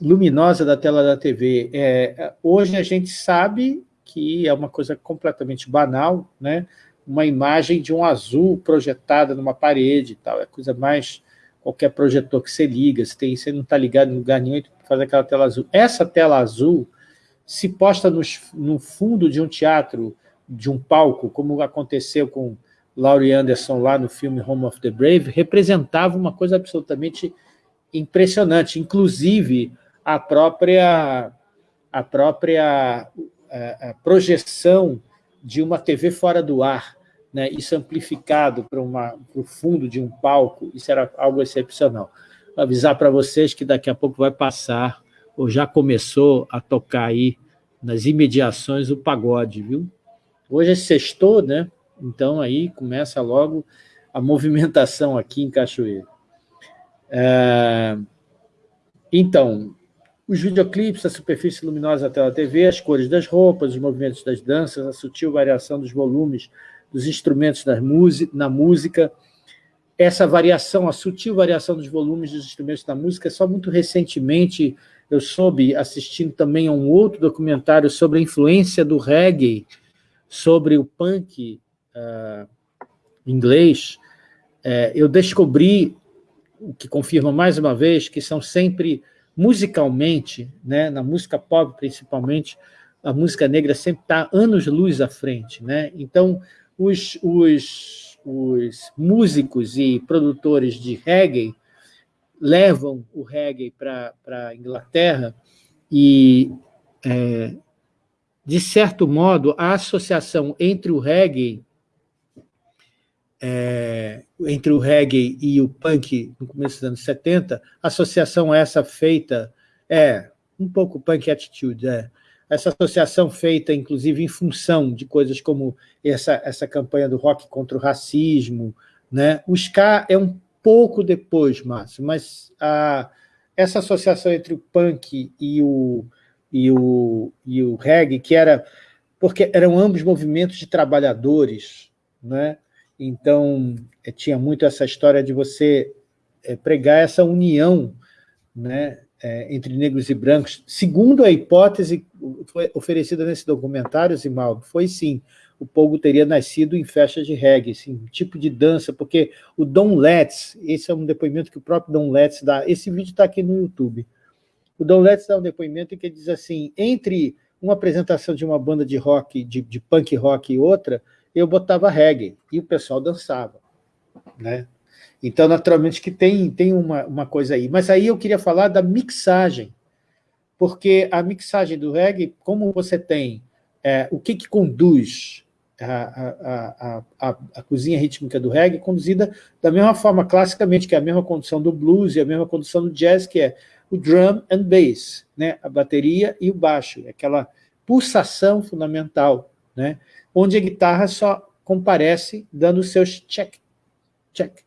luminosa da tela da TV, é, hoje a gente sabe que é uma coisa completamente banal, né? uma imagem de um azul projetada numa parede, e tal, é coisa mais qualquer projetor que você liga, você, tem, você não está ligado em lugar nenhum, faz aquela tela azul. Essa tela azul se posta no, no fundo de um teatro de um palco, como aconteceu com Laurie Anderson lá no filme Home of the Brave, representava uma coisa absolutamente impressionante, inclusive a própria, a própria a, a projeção de uma TV fora do ar, né, isso amplificado para o fundo de um palco, isso era algo excepcional. Vou avisar para vocês que daqui a pouco vai passar, ou já começou a tocar aí nas imediações o pagode, viu? Hoje é sextou, né? Então aí começa logo a movimentação aqui em Cachoeira. É... Então, os videoclipes, a superfície luminosa da tela TV, as cores das roupas, os movimentos das danças, a sutil variação dos volumes dos instrumentos na música, essa variação, a sutil variação dos volumes dos instrumentos da música, só muito recentemente eu soube, assistindo também a um outro documentário sobre a influência do reggae sobre o punk uh, inglês, uh, eu descobri, o que confirma mais uma vez, que são sempre, musicalmente, né, na música pop principalmente, a música negra sempre está anos-luz à frente. Né? Então, os, os, os músicos e produtores de reggae levam o reggae para a Inglaterra e é, de certo modo, a associação entre o reggae é, entre o reggae e o punk no começo dos anos 70, associação essa feita, é, um pouco punk attitude, é, essa associação feita, inclusive, em função de coisas como essa, essa campanha do rock contra o racismo, né? o ska é um pouco depois, Márcio, mas a, essa associação entre o punk e o, e o, e o reggae, que era... porque eram ambos movimentos de trabalhadores, né? Então, é, tinha muito essa história de você é, pregar essa união né, é, entre negros e brancos. Segundo a hipótese oferecida nesse documentário, Zimaldo, foi sim, o povo teria nascido em festas de reggae, assim, tipo de dança, porque o Don Letts, esse é um depoimento que o próprio Don Letts dá, esse vídeo está aqui no YouTube, o Don Letts dá um depoimento em que diz assim, entre uma apresentação de uma banda de rock, de, de punk rock e outra, eu botava reggae, e o pessoal dançava. Né? Então, naturalmente, que tem, tem uma, uma coisa aí. Mas aí eu queria falar da mixagem, porque a mixagem do reggae, como você tem é, o que, que conduz a, a, a, a, cozinha rítmica do reggae, conduzida da mesma forma, classicamente, que é a mesma condução do blues e a mesma condução do jazz, que é o drum and bass, né? a bateria e o baixo, aquela pulsação fundamental. Né? onde a guitarra só comparece dando seus check, check,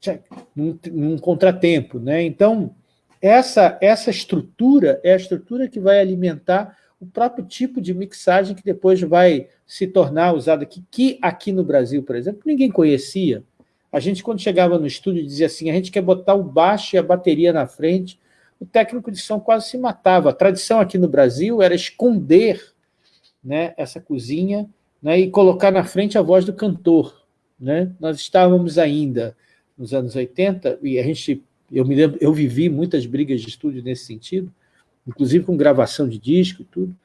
check, num, num contratempo. Né? Então, essa, essa estrutura é a estrutura que vai alimentar o próprio tipo de mixagem que depois vai se tornar usado aqui, que aqui no Brasil, por exemplo, ninguém conhecia. A gente, quando chegava no estúdio, dizia assim, a gente quer botar o baixo e a bateria na frente, o técnico de som quase se matava. A tradição aqui no Brasil era esconder né, essa cozinha né, e colocar na frente a voz do cantor. Né? Nós estávamos ainda nos anos 80, e a gente, eu me lembro, eu vivi muitas brigas de estúdio nesse sentido, inclusive com gravação de disco e tudo,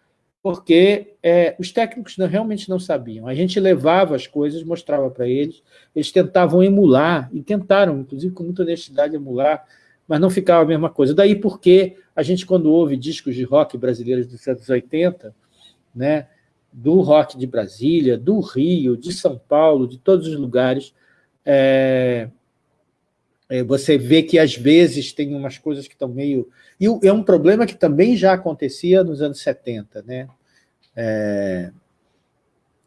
porque é, os técnicos não, realmente não sabiam. A gente levava as coisas, mostrava para eles, eles tentavam emular, e tentaram, inclusive com muita honestidade, emular, mas não ficava a mesma coisa. Daí porque a gente, quando ouve discos de rock brasileiros dos anos 80, né, do rock de Brasília, do Rio, de São Paulo, de todos os lugares, é, é, você vê que às vezes tem umas coisas que estão meio... E é um problema que também já acontecia nos anos 70, né? É,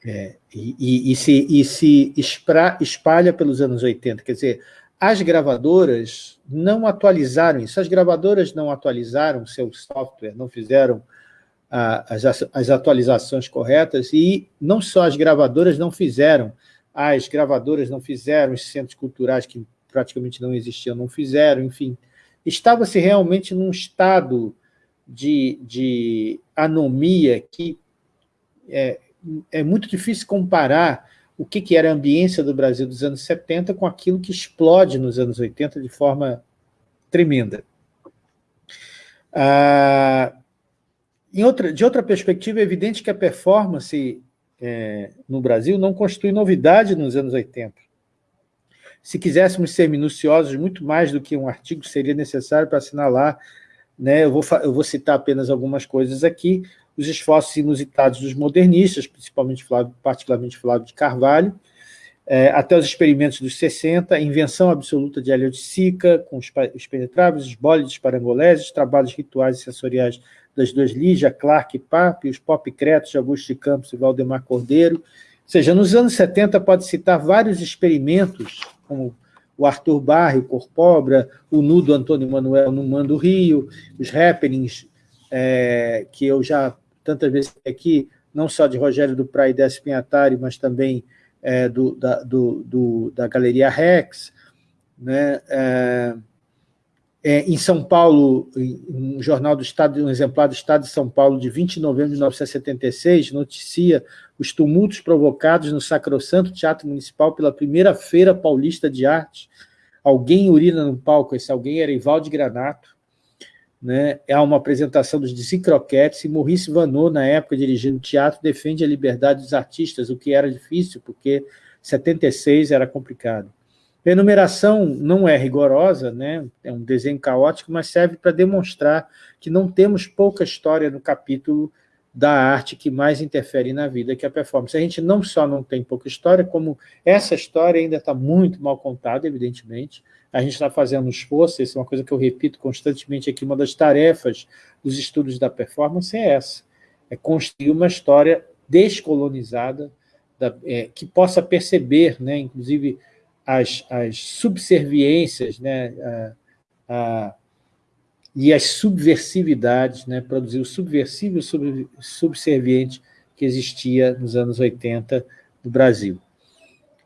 é, e, e, e, se, e se espalha pelos anos 80, quer dizer, as gravadoras não atualizaram isso, as gravadoras não atualizaram seu software, não fizeram as, as atualizações corretas, e não só as gravadoras não fizeram, as gravadoras não fizeram, os centros culturais que praticamente não existiam não fizeram, enfim. Estava-se realmente num estado de, de anomia que é, é muito difícil comparar o que, que era a ambiência do Brasil dos anos 70 com aquilo que explode nos anos 80 de forma tremenda. Ah, outra, de outra perspectiva, é evidente que a performance é, no Brasil não constitui novidade nos anos 80. Se quiséssemos ser minuciosos, muito mais do que um artigo seria necessário para assinalar, né, eu, vou, eu vou citar apenas algumas coisas aqui, os esforços inusitados dos modernistas, principalmente Flávio, particularmente Flávio de Carvalho, é, até os experimentos dos 60, a invenção absoluta de Hélio de Sica, com os, os penetráveis, os bólides parangoleses, trabalhos rituais e sensoriais das duas Lígia, Clark e Pape, os pop cretos de Augusto de Campos e Valdemar Cordeiro. Ou seja, nos anos 70 pode citar vários experimentos, como o Arthur Barre, o Corpobra, o Nudo Antônio Manuel no Mando Rio, os happenings é, que eu já tantas vezes aqui, não só de Rogério do Praia e Décio Pinhatari, mas também é, do, da, do, do, da Galeria Rex, né? É, é, em São Paulo, um jornal do Estado, um exemplar do Estado de São Paulo, de 20 de novembro de 1976, noticia os tumultos provocados no Sacrosanto Teatro Municipal pela primeira Feira Paulista de Arte. Alguém urina no palco, esse alguém era Ivaldo Granato. Né? É uma apresentação dos Desencroquetes e Maurice Vanot, na época, dirigindo teatro, defende a liberdade dos artistas, o que era difícil, porque 76 era complicado. A enumeração não é rigorosa, né? é um desenho caótico, mas serve para demonstrar que não temos pouca história no capítulo da arte que mais interfere na vida, que é a performance. A gente não só não tem pouca história, como essa história ainda está muito mal contada, evidentemente. A gente está fazendo esforço, isso é uma coisa que eu repito constantemente aqui, uma das tarefas dos estudos da performance é essa, é construir uma história descolonizada, da, é, que possa perceber, né, inclusive, as, as subserviências, né, a, a, e as subversividades, né, produzir o subversivo e subserviente que existia nos anos 80 no Brasil.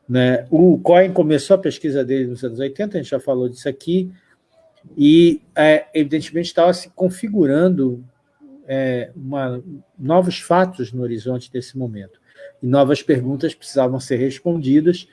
Né? O Cohen começou a pesquisa dele nos anos 80, a gente já falou disso aqui, e, é, evidentemente, estava se configurando é, uma, novos fatos no horizonte desse momento. E novas perguntas precisavam ser respondidas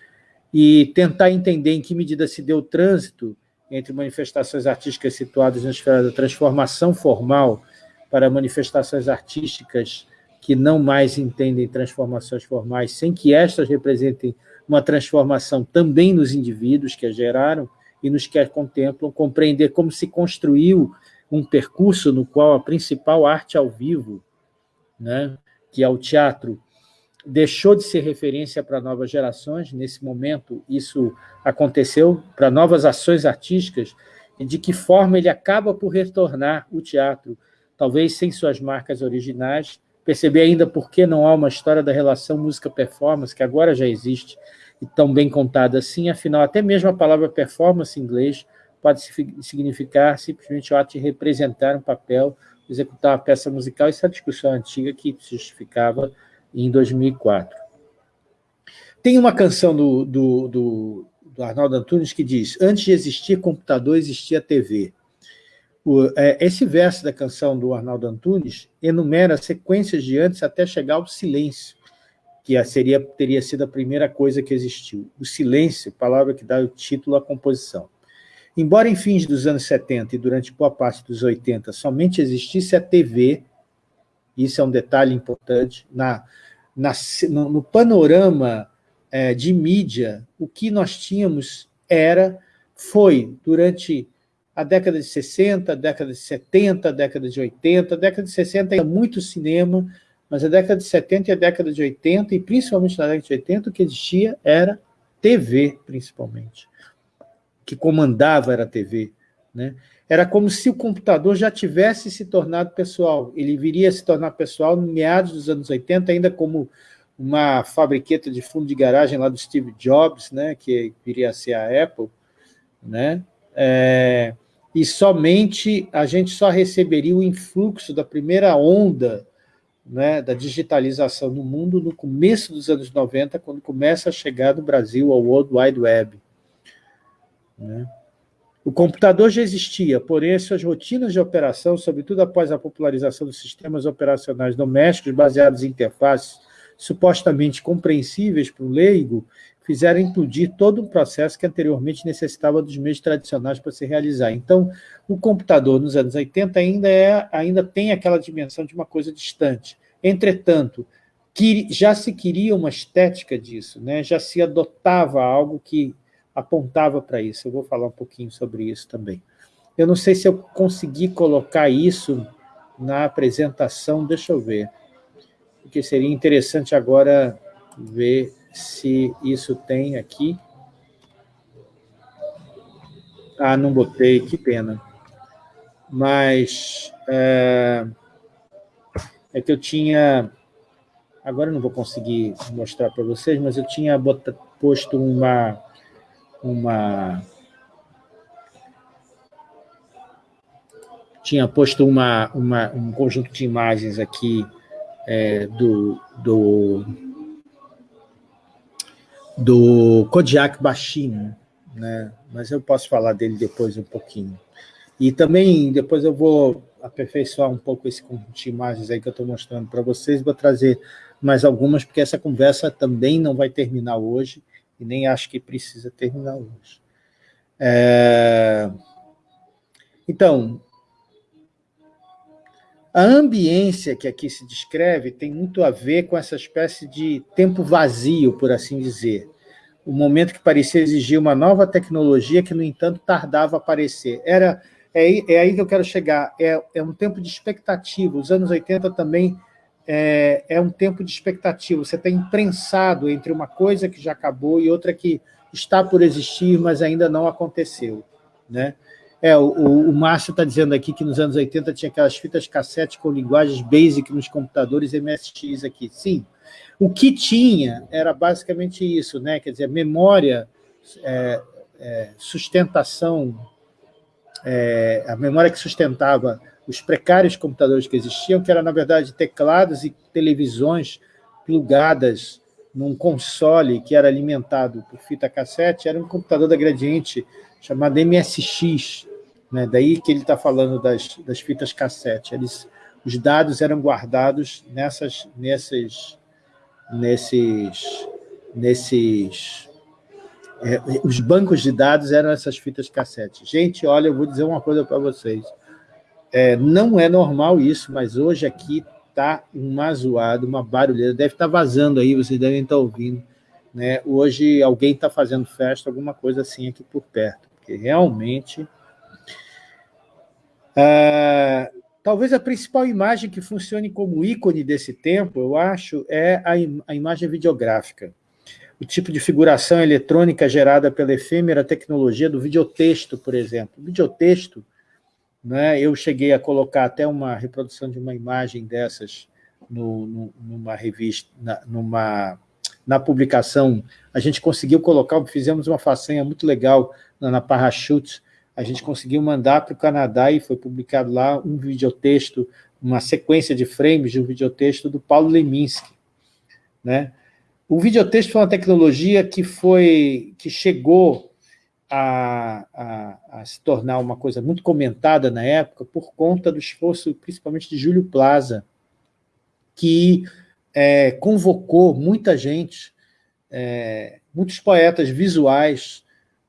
e tentar entender em que medida se deu trânsito entre manifestações artísticas situadas na esfera da transformação formal para manifestações artísticas que não mais entendem transformações formais, sem que estas representem uma transformação também nos indivíduos que a geraram e nos que a contemplam, compreender como se construiu um percurso no qual a principal arte ao vivo, né, que é o teatro, deixou de ser referência para novas gerações, nesse momento isso aconteceu para novas ações artísticas, e de que forma ele acaba por retornar o teatro, talvez sem suas marcas originais, perceber ainda por que não há uma história da relação música-performance, que agora já existe, e tão bem contada assim, afinal, até mesmo a palavra performance em inglês pode significar simplesmente o ato de representar um papel, executar uma peça musical, isso é discussão antiga que justificava em 2004. Tem uma canção do, do, do, do Arnaldo Antunes que diz antes de existir computador, existia TV. O, é, esse verso da canção do Arnaldo Antunes enumera sequências de antes até chegar ao silêncio, que seria, teria sido a primeira coisa que existiu. O silêncio, palavra que dá o título à composição. Embora em fins dos anos 70 e durante boa parte dos 80 somente existisse a TV, isso é um detalhe importante, na, na, no, no panorama é, de mídia, o que nós tínhamos era, foi, durante a década de 60, a década de 70, a década de 80, a década de 60 ainda muito cinema, mas a década de 70 e a década de 80, e principalmente na década de 80, o que existia era TV, principalmente. Que comandava era a TV. Né? Era como se o computador já tivesse se tornado pessoal. Ele viria a se tornar pessoal no meados dos anos 80, ainda como uma fabriqueta de fundo de garagem lá do Steve Jobs, né, que viria a ser a Apple, né, é, e somente a gente só receberia o influxo da primeira onda né, da digitalização no mundo no começo dos anos 90, quando começa a chegar no Brasil ao World Wide Web. Né? O computador já existia, porém as suas rotinas de operação, sobretudo após a popularização dos sistemas operacionais domésticos baseados em interfaces supostamente compreensíveis para o leigo, fizeram implodir todo um processo que anteriormente necessitava dos meios tradicionais para se realizar. Então, o computador nos anos 80 ainda, é, ainda tem aquela dimensão de uma coisa distante. Entretanto, que já se queria uma estética disso, né? já se adotava algo que apontava para isso. Eu vou falar um pouquinho sobre isso também. Eu não sei se eu consegui colocar isso na apresentação, deixa eu ver. Porque seria interessante agora ver se isso tem aqui. Ah, não botei, que pena. Mas é, é que eu tinha... Agora não vou conseguir mostrar para vocês, mas eu tinha posto uma uma tinha posto uma, uma, um conjunto de imagens aqui é, do, do, do Kodiak Baixinho, né? mas eu posso falar dele depois um pouquinho. E também depois eu vou aperfeiçoar um pouco esse conjunto de imagens aí que eu estou mostrando para vocês, vou trazer mais algumas, porque essa conversa também não vai terminar hoje, e nem acho que precisa terminar hoje. É... Então, a ambiência que aqui se descreve tem muito a ver com essa espécie de tempo vazio, por assim dizer. O momento que parecia exigir uma nova tecnologia que, no entanto, tardava a aparecer. Era, é, é aí que eu quero chegar. É, é um tempo de expectativa. Os anos 80 também é, é um tempo de expectativa, você está imprensado entre uma coisa que já acabou e outra que está por existir, mas ainda não aconteceu. Né? É, o, o Márcio está dizendo aqui que nos anos 80 tinha aquelas fitas cassete com linguagens BASIC nos computadores MSX aqui. Sim, o que tinha era basicamente isso, né? quer dizer, memória, é, é, sustentação, é, a memória que sustentava os precários computadores que existiam, que eram, na verdade, teclados e televisões plugadas num console que era alimentado por fita cassete, era um computador da Gradiente chamado MSX, né? daí que ele está falando das, das fitas cassete. Eles, os dados eram guardados nessas, nesses, nesses, nesses é, os bancos de dados eram essas fitas cassete. Gente, olha, eu vou dizer uma coisa para vocês. É, não é normal isso, mas hoje aqui está uma zoada, uma barulheira. Deve estar tá vazando aí, vocês devem estar tá ouvindo. Né? Hoje alguém está fazendo festa, alguma coisa assim aqui por perto. Porque realmente... Ah, talvez a principal imagem que funcione como ícone desse tempo, eu acho, é a, im a imagem videográfica. O tipo de figuração eletrônica gerada pela efêmera tecnologia do videotexto, por exemplo. O videotexto né? Eu cheguei a colocar até uma reprodução de uma imagem dessas no, no, numa revista, na, numa, na publicação. A gente conseguiu colocar, fizemos uma façanha muito legal na, na Parachutes, a gente conseguiu mandar para o Canadá e foi publicado lá um videotexto, uma sequência de frames de um videotexto do Paulo Leminski. Né? O videotexto foi uma tecnologia que, foi, que chegou a, a, a, se tornar uma coisa muito comentada na época por conta do esforço, principalmente de Júlio Plaza, que é, convocou muita gente, é, muitos poetas visuais,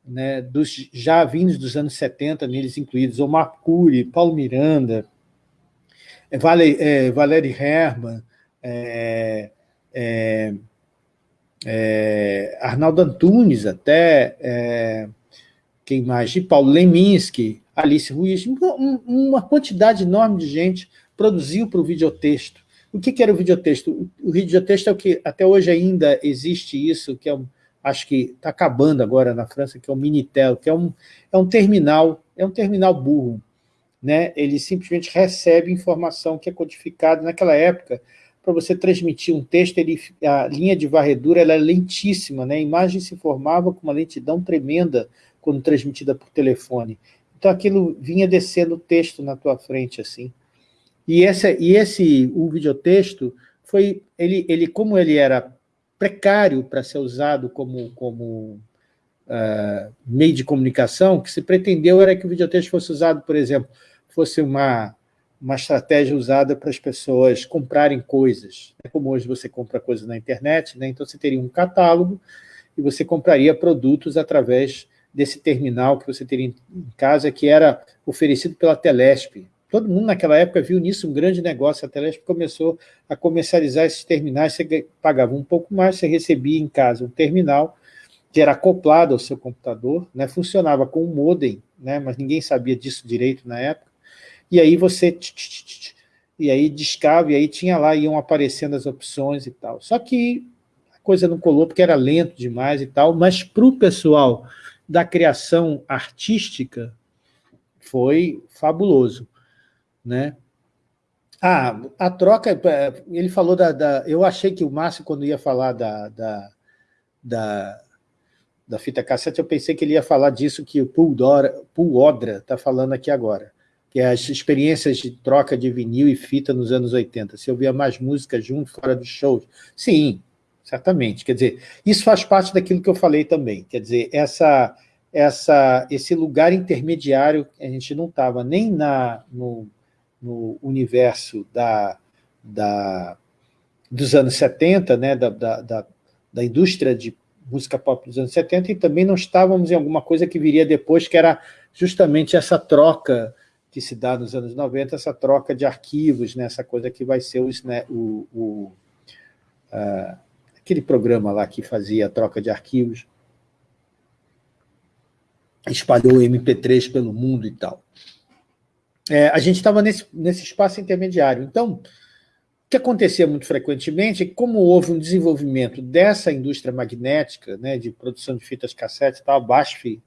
né, dos, já vindos dos anos 70, neles incluídos Omar Cury, Paulo Miranda, Vale, é, Valéry Herman, é, é, é, Arnaldo Antunes até, quem mais? De Paulo Leminski, Alice Ruiz, uma quantidade enorme de gente produziu para o videotexto. O que, que era o videotexto? O videotexto é o que até hoje ainda existe isso, que é um, acho que está acabando agora na França, que é o Minitel, que é um, é um terminal, é um terminal burro. Né? Ele simplesmente recebe informação que é codificada. Naquela época, para você transmitir um texto, ele, a linha de varredura ela é lentíssima, né? a imagem se formava com uma lentidão tremenda, quando transmitida por telefone. Então aquilo vinha descendo o texto na tua frente, assim. E esse, e esse o videotexto, foi, ele, ele, como ele era precário para ser usado como, como uh, meio de comunicação, que se pretendeu era que o videotexto fosse usado, por exemplo, fosse uma, uma estratégia usada para as pessoas comprarem coisas. É como hoje você compra coisas na internet, né? então você teria um catálogo e você compraria produtos através desse terminal que você teria em casa, que era oferecido pela Telesp. Todo mundo naquela época viu nisso um grande negócio. A Telesp começou a comercializar esses terminais, você pagava um pouco mais, você recebia em casa um terminal que era acoplado ao seu computador, né, funcionava com um modem, né, mas ninguém sabia disso direito na época, e aí você... E aí discava, e aí tinha lá, iam aparecendo as opções e tal. Só que a coisa não colou, porque era lento demais e tal, mas para o pessoal da criação artística foi fabuloso. Né? Ah, a troca, é, ele falou da, da, Eu achei que o Márcio, quando ia falar da, da, da, da fita cassete, eu pensei que ele ia falar disso que o Paul, Odra está falando aqui agora, que é as experiências de troca de vinil e fita nos anos 80. Se ouvia mais música junto, fora dos shows. Sim, certamente. Quer dizer, isso faz parte daquilo que eu falei também. Quer dizer, essa, essa, esse lugar intermediário, a gente não estava nem na, no, no universo da, da, dos anos 70, né, da, da, da, da indústria de música pop dos anos 70, e também não estávamos em alguma coisa que viria depois, que era justamente essa troca que se dá nos anos 90, essa troca de arquivos, né, essa coisa que vai ser o, o, o uh, aquele programa lá que fazia a troca de arquivos, espalhou o MP3 pelo mundo e tal. É, a gente estava nesse, nesse espaço intermediário. Então, que acontecia muito frequentemente é que, como houve um desenvolvimento dessa indústria magnética, né, de produção de fitas cassete tal, a BASF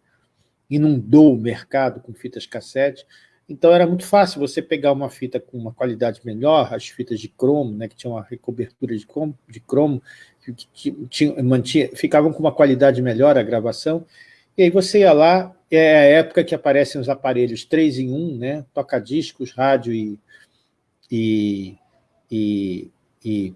inundou o mercado com fitas cassete, então era muito fácil você pegar uma fita com uma qualidade melhor, as fitas de cromo, né, que tinham uma recobertura de cromo, de cromo que, tinha, mantinha, ficavam com uma qualidade melhor a gravação, e aí você ia lá, é a época que aparecem os aparelhos 3 em 1, né, toca-discos, rádio e, e e, e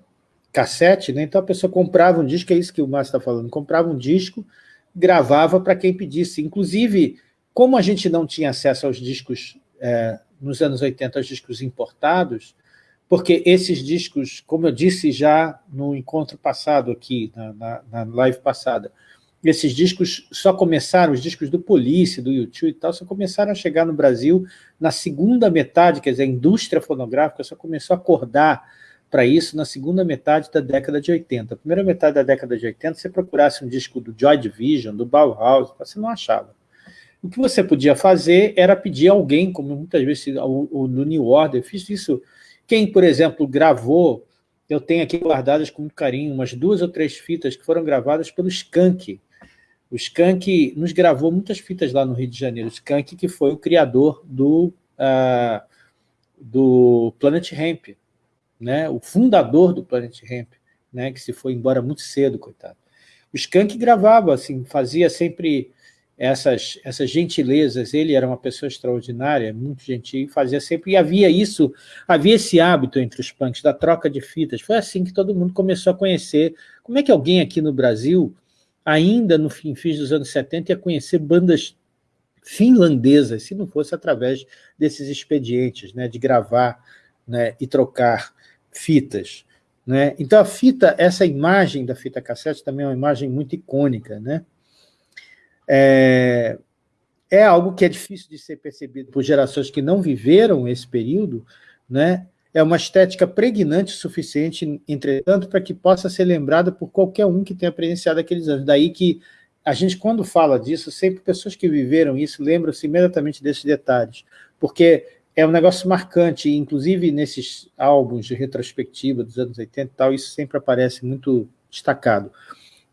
cassete, né? então a pessoa comprava um disco, é isso que o Márcio está falando, comprava um disco, gravava para quem pedisse. Inclusive, como a gente não tinha acesso aos discos, é, nos anos 80, aos discos importados, porque esses discos, como eu disse já no encontro passado aqui, na, na, na live passada, esses discos só começaram, os discos do Police, do YouTube e tal, só começaram a chegar no Brasil na segunda metade, quer dizer, a indústria fonográfica só começou a acordar para isso na segunda metade da década de 80. A primeira metade da década de 80, se você procurasse um disco do Joy Division, do Bauhaus, você não achava. O que você podia fazer era pedir alguém, como muitas vezes o, no New Order, eu fiz isso. Quem, por exemplo, gravou, eu tenho aqui guardadas com carinho, umas duas ou três fitas que foram gravadas pelo Skank, o Skank nos gravou muitas fitas lá no Rio de Janeiro. O Skank que foi o criador do, uh, do Planet Hemp, né? o fundador do Planet Hemp, né? que se foi embora muito cedo, coitado. O Skank gravava, assim, fazia sempre essas, essas gentilezas, ele era uma pessoa extraordinária, muito gentil, fazia sempre, e havia isso, havia esse hábito entre os punks, da troca de fitas, foi assim que todo mundo começou a conhecer, como é que alguém aqui no Brasil ainda no fim, fim dos anos 70, ia conhecer bandas finlandesas, se não fosse através desses expedientes, né, de gravar né, e trocar fitas. Né? Então a fita, essa imagem da fita cassete também é uma imagem muito icônica. Né? É, é algo que é difícil de ser percebido por gerações que não viveram esse período, né? é uma estética pregnante o suficiente, entretanto, para que possa ser lembrada por qualquer um que tenha presenciado aqueles anos. Daí que a gente, quando fala disso, sempre pessoas que viveram isso lembram-se imediatamente desses detalhes, porque é um negócio marcante, inclusive nesses álbuns de retrospectiva dos anos 80 e tal, isso sempre aparece muito destacado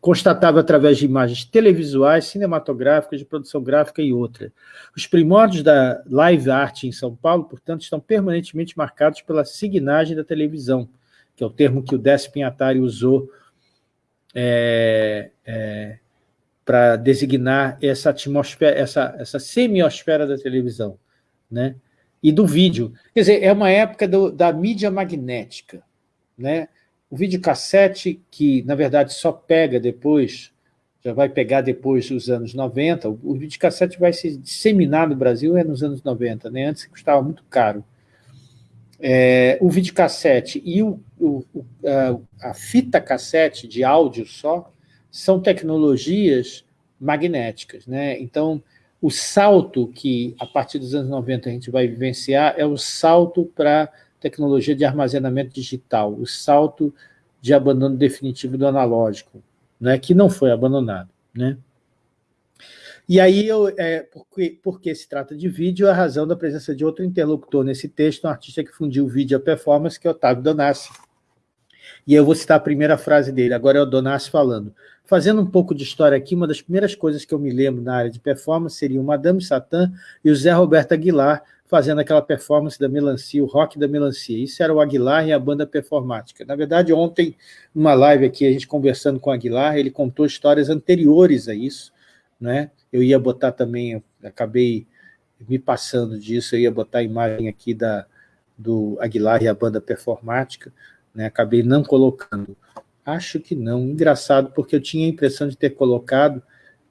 constatável através de imagens televisuais, cinematográficas, de produção gráfica e outra. Os primórdios da live art em São Paulo, portanto, estão permanentemente marcados pela signagem da televisão, que é o termo que o Décio usou é, é, para designar essa atmosfera, essa, essa semiosfera da televisão, né? e do vídeo. Quer dizer, é uma época do, da mídia magnética, né? O videocassete, que na verdade só pega depois, já vai pegar depois dos anos 90, o videocassete vai se disseminar no Brasil é nos anos 90, né? antes custava muito caro. É, o videocassete e o, o, a, a fita cassete de áudio só são tecnologias magnéticas. Né? Então, o salto que, a partir dos anos 90, a gente vai vivenciar é o salto para tecnologia de armazenamento digital, o salto de abandono definitivo do analógico, né, que não foi abandonado. Né? E aí, eu, é, porque, porque se trata de vídeo, a razão da presença de outro interlocutor nesse texto, um artista que fundiu o vídeo a performance, que é Otávio Donassi. E eu vou citar a primeira frase dele, agora é o Donassi falando. Fazendo um pouco de história aqui, uma das primeiras coisas que eu me lembro na área de performance seria o Madame Satã e o Zé Roberto Aguilar, fazendo aquela performance da melancia, o rock da melancia. Isso era o Aguilar e a banda performática. Na verdade, ontem, numa live aqui, a gente conversando com o Aguilar, ele contou histórias anteriores a isso. Né? Eu ia botar também, acabei me passando disso, eu ia botar a imagem aqui da, do Aguilar e a banda performática, né? acabei não colocando. Acho que não. Engraçado, porque eu tinha a impressão de ter colocado,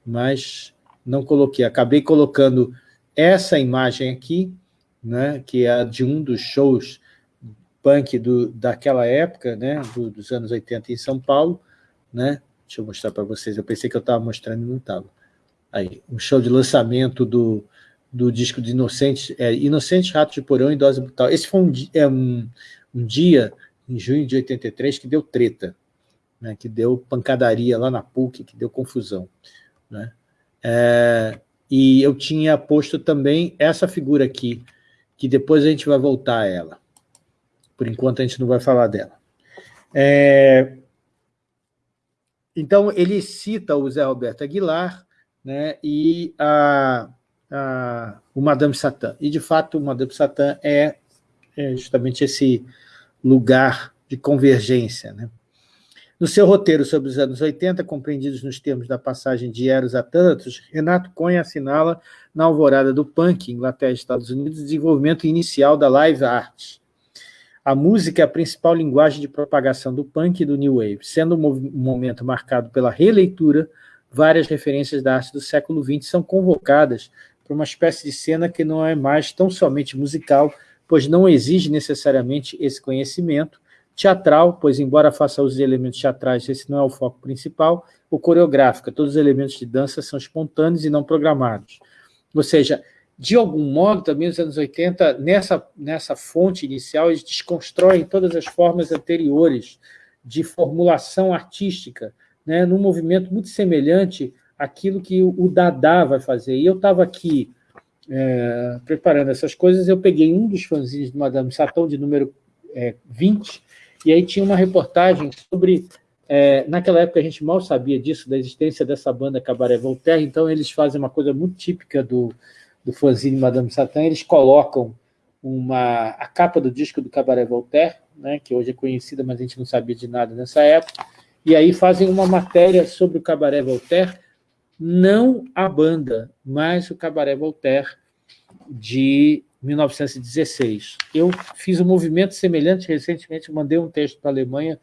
mas não coloquei. Acabei colocando essa imagem aqui, né, que é de um dos shows punk do, daquela época, né, do, dos anos 80 em São Paulo. Né? Deixa eu mostrar para vocês, eu pensei que eu estava mostrando e não estava. Aí, um show de lançamento do, do disco de Inocente, é, Inocente Rato de Porão e Dose Brutal. Esse foi um, é um, um dia, em junho de 83, que deu treta, né, que deu pancadaria lá na PUC, que deu confusão. Né? É, e eu tinha posto também essa figura aqui, que depois a gente vai voltar a ela. por enquanto a gente não vai falar dela. É, então, ele cita o Zé Roberto Aguilar né, e a, a, o Madame Satã. E, de fato, o Madame Satã é, é justamente esse lugar de convergência. Né? No seu roteiro sobre os anos 80, compreendidos nos termos da passagem de Eros a Thanatos, Renato Cunha assinala na alvorada do punk, Inglaterra e Estados Unidos, o desenvolvimento inicial da live art. A música é a principal linguagem de propagação do punk e do new wave, sendo um momento marcado pela releitura, várias referências da arte do século XX são convocadas para uma espécie de cena que não é mais tão somente musical, pois não exige necessariamente esse conhecimento, teatral, pois embora faça uso de elementos teatrais, esse não é o foco principal, ou coreográfica, todos os elementos de dança são espontâneos e não programados. Ou seja, de algum modo, também nos anos 80, nessa, nessa fonte inicial, eles desconstroem todas as formas anteriores de formulação artística, né, num movimento muito semelhante àquilo que o, o Dada vai fazer. E eu estava aqui é, preparando essas coisas, eu peguei um dos fanzines de Madame Satão, de número é, 20, e aí tinha uma reportagem sobre... É, naquela época a gente mal sabia disso, da existência dessa banda Cabaré Voltaire, então eles fazem uma coisa muito típica do, do fanzine Madame Satã, eles colocam uma, a capa do disco do Cabaré Voltaire, né, que hoje é conhecida, mas a gente não sabia de nada nessa época, e aí fazem uma matéria sobre o Cabaré Voltaire, não a banda, mas o Cabaré Voltaire de 1916. Eu fiz um movimento semelhante recentemente, mandei um texto para a Alemanha,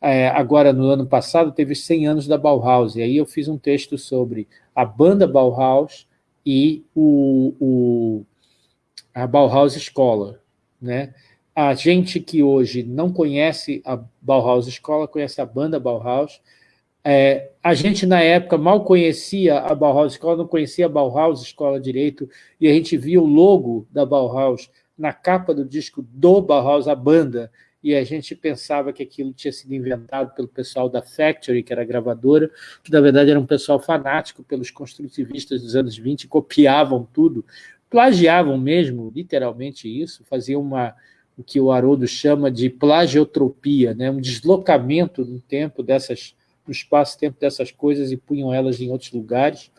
é, agora no ano passado, teve 100 anos da Bauhaus, e aí eu fiz um texto sobre a banda Bauhaus e o, o, a Bauhaus Escola. Né? A gente que hoje não conhece a Bauhaus Escola, conhece a banda Bauhaus, é, a gente, na época, mal conhecia a Bauhaus Escola, não conhecia a Bauhaus Escola direito, e a gente via o logo da Bauhaus na capa do disco do Bauhaus, a banda, e a gente pensava que aquilo tinha sido inventado pelo pessoal da Factory, que era a gravadora, que na verdade era um pessoal fanático pelos construtivistas dos anos 20, copiavam tudo, plagiavam mesmo, literalmente isso, faziam uma, o que o Haroldo chama de plagiotropia, né? um deslocamento no tempo dessas no espaço-tempo dessas coisas e punham elas em outros lugares.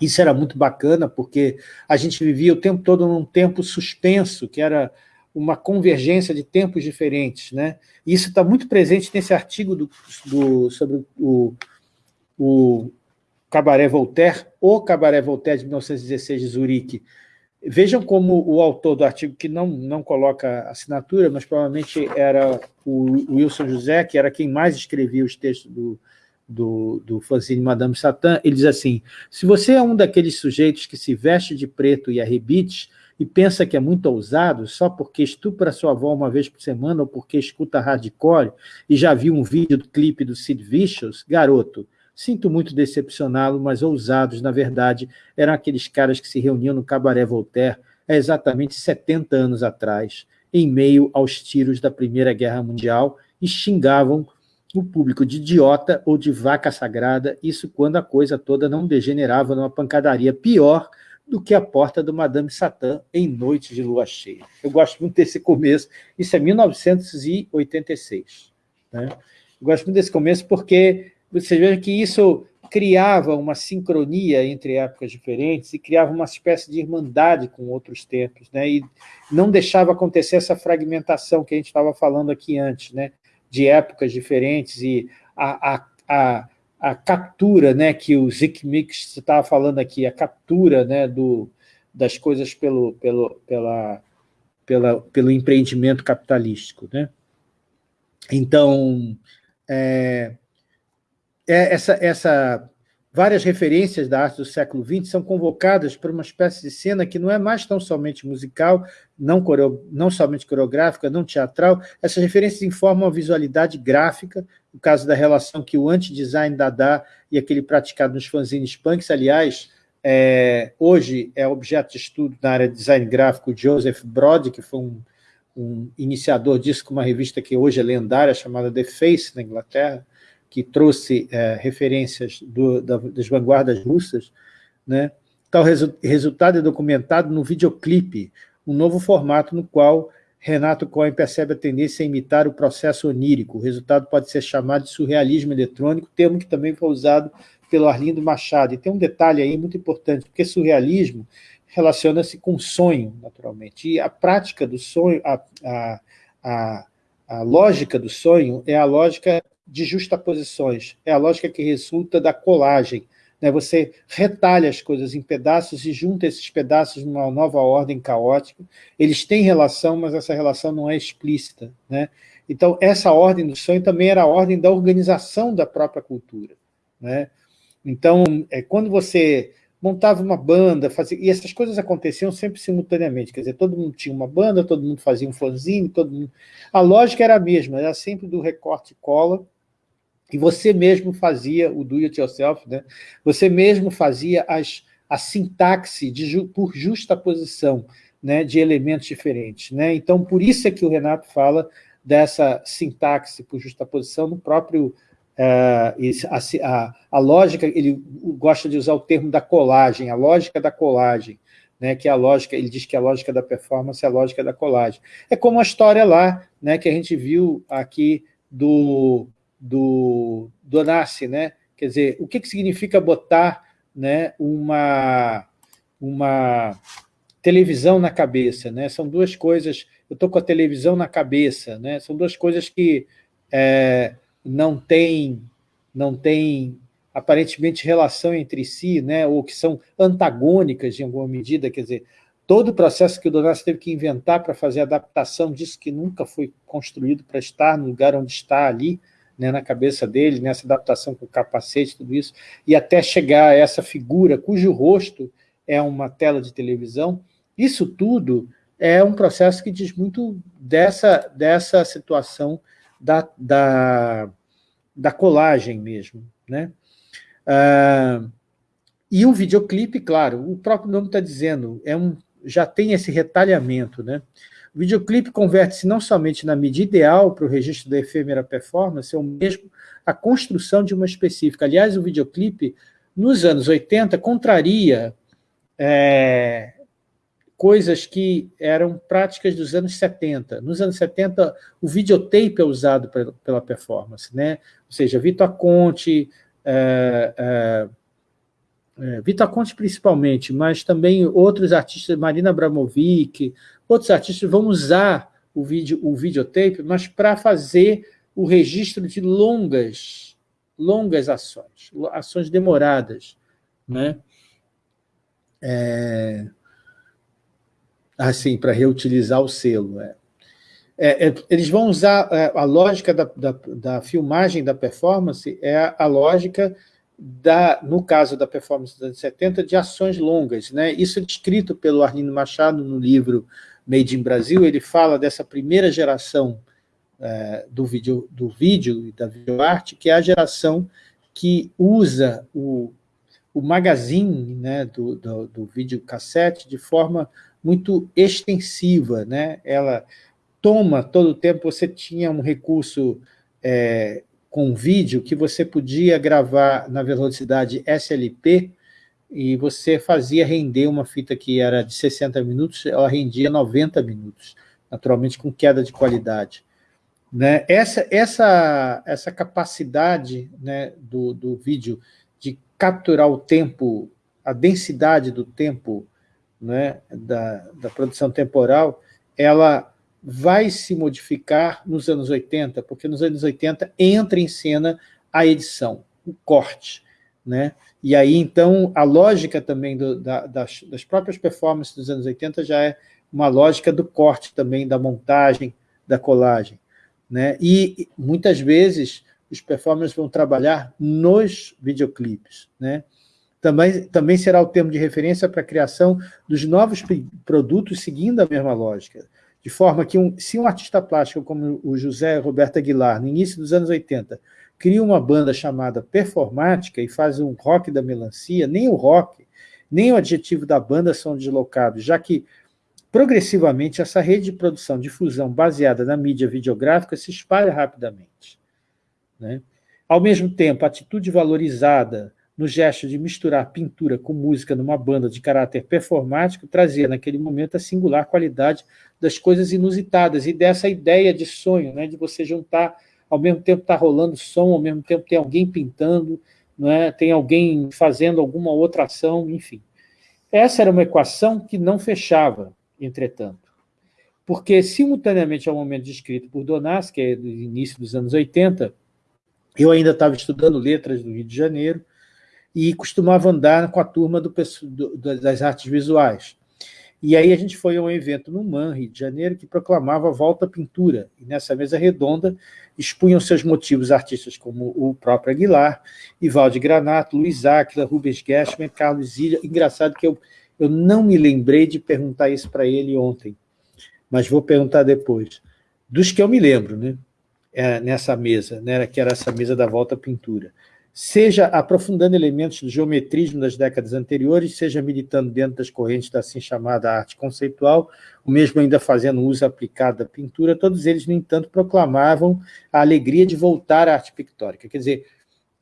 Isso era muito bacana, porque a gente vivia o tempo todo num tempo suspenso, que era uma convergência de tempos diferentes. Né? E isso está muito presente nesse artigo do, do, sobre o, o Cabaré Voltaire, o Cabaré Voltaire de 1916 de Zurique, Vejam como o autor do artigo, que não, não coloca assinatura, mas provavelmente era o Wilson José, que era quem mais escrevia os textos do, do, do fanzine Madame Satã, ele diz assim, se você é um daqueles sujeitos que se veste de preto e arrebite e pensa que é muito ousado só porque estupra sua avó uma vez por semana ou porque escuta hardcore e já viu um vídeo do clipe do Sid Vicious, garoto, Sinto muito decepcioná-lo, mas ousados, na verdade, eram aqueles caras que se reuniam no Cabaré Voltaire há exatamente 70 anos atrás, em meio aos tiros da Primeira Guerra Mundial, e xingavam o público de idiota ou de vaca sagrada, isso quando a coisa toda não degenerava numa pancadaria pior do que a porta do Madame Satã em noite de lua cheia. Eu gosto muito desse começo, isso é 1986. Né? Eu gosto muito desse começo porque você vê que isso criava uma sincronia entre épocas diferentes e criava uma espécie de irmandade com outros tempos, né? e não deixava acontecer essa fragmentação que a gente estava falando aqui antes, né? de épocas diferentes e a, a, a, a captura né? que o Zick Mix estava falando aqui, a captura né? Do, das coisas pelo, pelo, pela, pela, pelo empreendimento capitalístico. Né? Então, é, é, essa, essa, várias referências da arte do século XX são convocadas por uma espécie de cena que não é mais tão somente musical, não, coreo, não somente coreográfica, não teatral, essas referências informam a visualidade gráfica, no caso da relação que o anti-design Dada e aquele praticado nos fanzines punks, aliás, é, hoje é objeto de estudo na área de design gráfico Joseph Brody, que foi um, um iniciador disso com uma revista que hoje é lendária, chamada The Face, na Inglaterra, que trouxe é, referências do, da, das vanguardas russas, né? tal resu resultado é documentado no videoclipe, um novo formato no qual Renato Cohen percebe a tendência a imitar o processo onírico. O resultado pode ser chamado de surrealismo eletrônico, termo que também foi usado pelo Arlindo Machado. E tem um detalhe aí muito importante, porque surrealismo relaciona-se com sonho, naturalmente. E a prática do sonho, a, a, a, a lógica do sonho é a lógica de justaposições, é a lógica que resulta da colagem, né? Você retalha as coisas em pedaços e junta esses pedaços numa nova ordem caótica. Eles têm relação, mas essa relação não é explícita. Né? Então, essa ordem do sonho também era a ordem da organização da própria cultura. Né? Então, é, quando você montava uma banda, fazia, e essas coisas aconteciam sempre simultaneamente, quer dizer, todo mundo tinha uma banda, todo mundo fazia um fanzine, todo mundo... a lógica era a mesma, era sempre do recorte e cola, e você mesmo fazia o do it yourself, né? você mesmo fazia as, a sintaxe de, por justaposição né, de elementos diferentes. Né? Então, por isso é que o Renato fala dessa sintaxe por justaposição no próprio... Uh, a, a, a, lógica, ele gosta de usar o termo da colagem, a lógica da colagem, né, que é a lógica, ele diz que a lógica da performance é a lógica da colagem. É como a história lá, né, que a gente viu aqui do, do Donassi, né? Quer dizer, o que, que significa botar né, uma, uma televisão na cabeça? Né? São duas coisas, eu estou com a televisão na cabeça, né? são duas coisas que é, não têm não tem, aparentemente relação entre si, né? ou que são antagônicas em alguma medida, quer dizer, todo o processo que o Donassi teve que inventar para fazer a adaptação disso que nunca foi construído para estar no lugar onde está ali, né, na cabeça dele, nessa adaptação com o capacete, tudo isso, e até chegar a essa figura cujo rosto é uma tela de televisão, isso tudo é um processo que diz muito dessa, dessa situação da, da, da colagem mesmo. Né? Ah, e o videoclipe, claro, o próprio nome está dizendo, é um, já tem esse retalhamento, né? O videoclipe converte-se não somente na mídia ideal para o registro da efêmera performance, é o mesmo a construção de uma específica. Aliás, o videoclipe, nos anos 80, contraria é, coisas que eram práticas dos anos 70. Nos anos 70, o videotape é usado pela performance, né? ou seja, Vitor Conte, é, é, é, Vitor Conte principalmente, mas também outros artistas, Marina Abramovic, outros artistas vão usar o, vídeo, o videotape, mas para fazer o registro de longas, longas ações, ações demoradas. Né? É, assim, para reutilizar o selo. É. É, é, eles vão usar é, a lógica da, da, da, filmagem da performance, é a, a lógica da, no caso da performance dos anos 70, de ações longas. Né? Isso é descrito pelo Arlindo Machado no livro Made in Brasil, ele fala dessa primeira geração é, do, vídeo, do vídeo e da videoarte, que é a geração que usa o, o magazine né, do, do, do videocassete de forma muito extensiva. Né? Ela toma todo o tempo, você tinha um recurso é, com vídeo que você podia gravar na velocidade SLP e você fazia render uma fita que era de 60 minutos, ela rendia 90 minutos, naturalmente com queda de qualidade. Né? Essa, essa, essa capacidade né, do, do vídeo de capturar o tempo, a densidade do tempo né, da, da produção temporal, ela vai se modificar nos anos 80, porque nos anos 80 entra em cena a edição, o corte. Né? E aí, então, a lógica também do, da, das, das próprias performances dos anos 80 já é uma lógica do corte também, da montagem, da colagem. Né? E, muitas vezes, os performers vão trabalhar nos videoclipes. Né? Também, também será o termo de referência para a criação dos novos produtos seguindo a mesma lógica. De forma que, um, se um artista plástico como o José Roberto Aguilar, no início dos anos 80, cria uma banda chamada Performática e faz um rock da melancia, nem o rock, nem o adjetivo da banda são deslocados, já que progressivamente essa rede de produção, difusão baseada na mídia videográfica se espalha rapidamente. Né? Ao mesmo tempo, a atitude valorizada no gesto de misturar pintura com música numa banda de caráter performático, trazia naquele momento a singular qualidade das coisas inusitadas e dessa ideia de sonho, né, de você juntar, ao mesmo tempo está rolando som, ao mesmo tempo tem alguém pintando, né, tem alguém fazendo alguma outra ação, enfim. Essa era uma equação que não fechava, entretanto, porque simultaneamente ao momento descrito por Donás, que é do início dos anos 80, eu ainda estava estudando letras do Rio de Janeiro, e costumava andar com a turma do, das artes visuais. E aí a gente foi a um evento no MAN, Rio de Janeiro, que proclamava a volta à pintura. E nessa mesa redonda expunham seus motivos artistas como o próprio Aguilar, Ivalde Granato, Luiz Áquila, Rubens Gershman, Carlos Zilha. Engraçado que eu, eu não me lembrei de perguntar isso para ele ontem, mas vou perguntar depois. Dos que eu me lembro, né? É, nessa mesa, né, que era essa mesa da volta à pintura seja aprofundando elementos do geometrismo das décadas anteriores, seja militando dentro das correntes da assim chamada arte conceitual, ou mesmo ainda fazendo uso aplicado da pintura, todos eles, no entanto, proclamavam a alegria de voltar à arte pictórica. Quer dizer,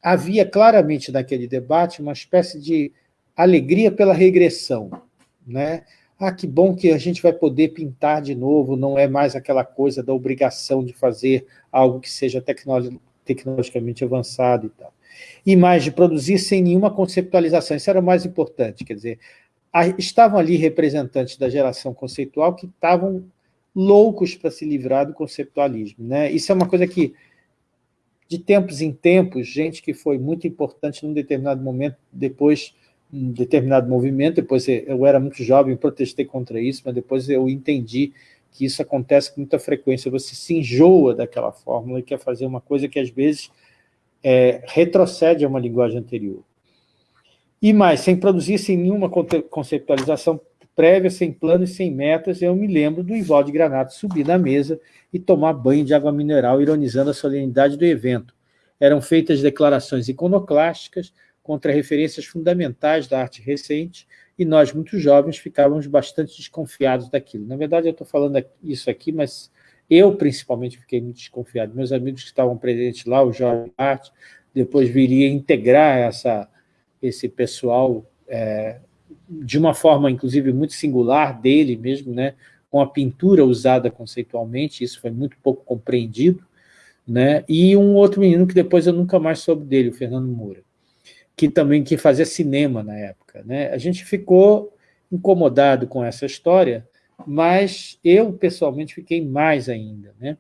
havia claramente naquele debate uma espécie de alegria pela regressão. Né? Ah, que bom que a gente vai poder pintar de novo, não é mais aquela coisa da obrigação de fazer algo que seja tecnologicamente avançado e tal e mais de produzir sem nenhuma conceptualização. Isso era o mais importante, quer dizer, estavam ali representantes da geração conceitual que estavam loucos para se livrar do conceptualismo. Né? Isso é uma coisa que, de tempos em tempos, gente que foi muito importante num determinado momento, depois um determinado movimento, depois eu era muito jovem, protestei contra isso, mas depois eu entendi que isso acontece com muita frequência, você se enjoa daquela fórmula e quer fazer uma coisa que às vezes é, retrocede a uma linguagem anterior. E mais, sem produzir, sem nenhuma conceptualização prévia, sem plano e sem metas, eu me lembro do Ivaldo Granato subir na mesa e tomar banho de água mineral, ironizando a solenidade do evento. Eram feitas declarações iconoclásticas contra referências fundamentais da arte recente, e nós, muito jovens, ficávamos bastante desconfiados daquilo. Na verdade, eu estou falando isso aqui, mas eu, principalmente, fiquei muito desconfiado. Meus amigos que estavam presentes lá, o Jorge Arte, depois viria integrar essa, esse pessoal é, de uma forma, inclusive, muito singular dele mesmo, né, com a pintura usada conceitualmente, isso foi muito pouco compreendido, né, e um outro menino que depois eu nunca mais soube dele, o Fernando Moura, que também que fazia cinema na época. Né. A gente ficou incomodado com essa história, mas eu, pessoalmente, fiquei mais ainda. Né?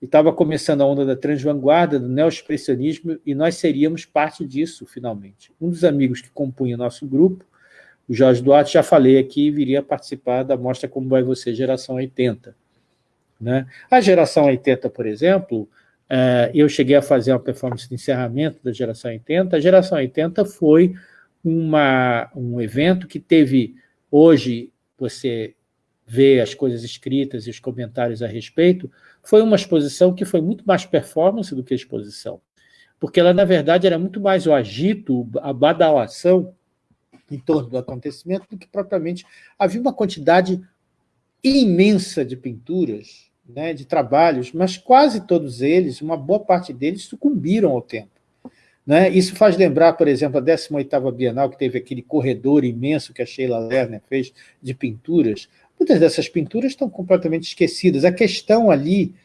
Estava começando a onda da transvanguarda, do neo-expressionismo, e nós seríamos parte disso, finalmente. Um dos amigos que compunha nosso grupo, o Jorge Duarte, já falei aqui, viria participar da mostra Como Vai Você, Geração 80. Né? A Geração 80, por exemplo, é, eu cheguei a fazer uma performance de encerramento da Geração 80. A Geração 80 foi uma, um evento que teve, hoje, você ver as coisas escritas e os comentários a respeito, foi uma exposição que foi muito mais performance do que exposição. Porque ela, na verdade, era muito mais o agito, a badalação em torno do acontecimento do que propriamente... Havia uma quantidade imensa de pinturas, né, de trabalhos, mas quase todos eles, uma boa parte deles, sucumbiram ao tempo. Né? Isso faz lembrar, por exemplo, a 18ª Bienal, que teve aquele corredor imenso que a Sheila Lerner fez de pinturas, Muitas dessas pinturas estão completamente esquecidas. A questão ali,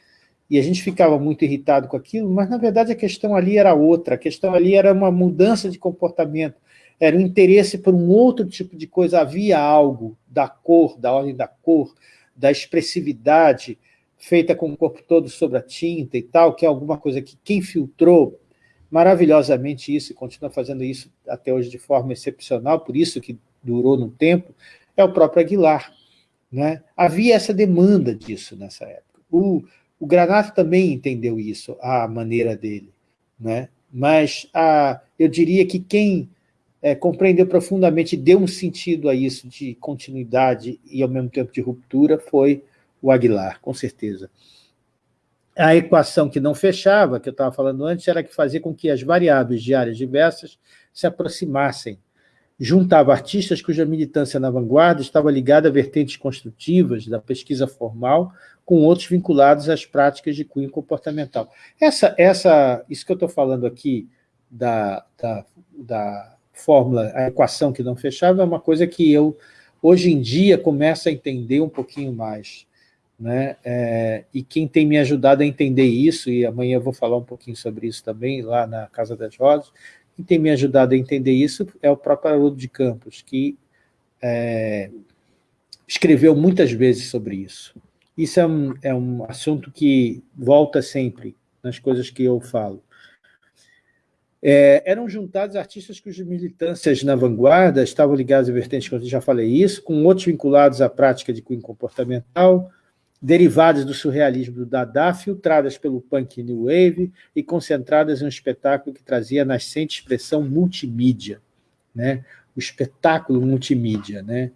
e a gente ficava muito irritado com aquilo, mas na verdade a questão ali era outra, a questão ali era uma mudança de comportamento, era um interesse por um outro tipo de coisa, havia algo da cor, da ordem da cor, da expressividade, feita com o corpo todo sobre a tinta e tal, que é alguma coisa que quem filtrou maravilhosamente isso, e continua fazendo isso até hoje de forma excepcional, por isso que durou no tempo, é o próprio Aguilar. Né? Havia essa demanda disso nessa época. O, o Granato também entendeu isso, a maneira dele. Né? Mas a, eu diria que quem é, compreendeu profundamente, deu um sentido a isso de continuidade e, ao mesmo tempo, de ruptura, foi o Aguilar, com certeza. A equação que não fechava, que eu estava falando antes, era que fazia com que as variáveis de áreas diversas se aproximassem juntava artistas cuja militância na vanguarda estava ligada a vertentes construtivas da pesquisa formal, com outros vinculados às práticas de cunho comportamental. Essa, essa, isso que eu estou falando aqui, da, da, da fórmula, a equação que não fechava, é uma coisa que eu, hoje em dia, começo a entender um pouquinho mais. Né? É, e quem tem me ajudado a entender isso, e amanhã eu vou falar um pouquinho sobre isso também, lá na Casa das Rosas, quem tem me ajudado a entender isso é o próprio Haroldo de Campos, que é, escreveu muitas vezes sobre isso. Isso é um, é um assunto que volta sempre nas coisas que eu falo. É, eram juntados artistas cujas militâncias na vanguarda estavam ligados a vertentes, como eu já falei isso, com outros vinculados à prática de cunho comportamental, derivadas do surrealismo do Dada, filtradas pelo punk New Wave e concentradas em um espetáculo que trazia nascente expressão multimídia, né? o espetáculo multimídia. Né?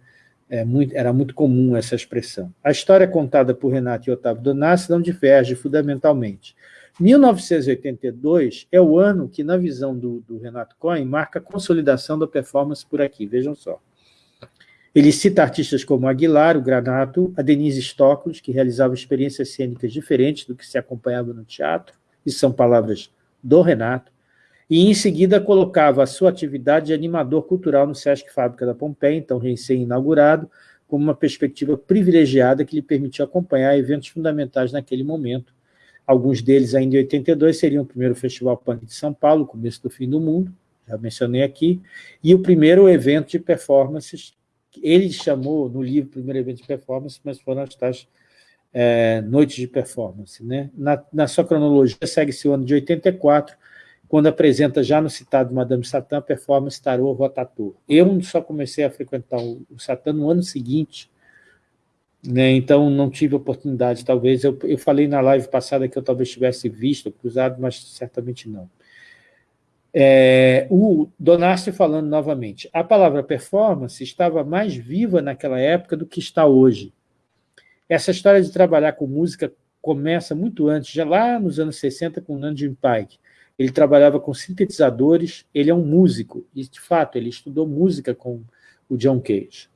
É muito, era muito comum essa expressão. A história contada por Renato e Otávio Donassi não diverge fundamentalmente. 1982 é o ano que, na visão do, do Renato Cohen, marca a consolidação da performance por aqui, vejam só. Ele cita artistas como Aguilar, o Granato, a Denise Stoklos, que realizavam experiências cênicas diferentes do que se acompanhava no teatro, e são palavras do Renato, e em seguida colocava a sua atividade de animador cultural no Sesc Fábrica da Pompeia, então recém-inaugurado, como uma perspectiva privilegiada que lhe permitiu acompanhar eventos fundamentais naquele momento. Alguns deles, ainda em 82, seriam o primeiro Festival Punk de São Paulo, começo do fim do mundo, já mencionei aqui, e o primeiro evento de performances ele chamou no livro primeiro evento de performance, mas foram as tais é, noites de performance. Né? Na, na sua cronologia, segue-se o ano de 84, quando apresenta já no citado Madame Satã performance Tarô Rotator. Eu só comecei a frequentar o, o Satã no ano seguinte, né? então não tive oportunidade, talvez. Eu, eu falei na live passada que eu talvez tivesse visto, cruzado, mas certamente não. É, o Donasti falando novamente, a palavra performance estava mais viva naquela época do que está hoje. Essa história de trabalhar com música começa muito antes, já lá nos anos 60, com Nandin Pike. Ele trabalhava com sintetizadores, ele é um músico, e de fato ele estudou música com o John Cage.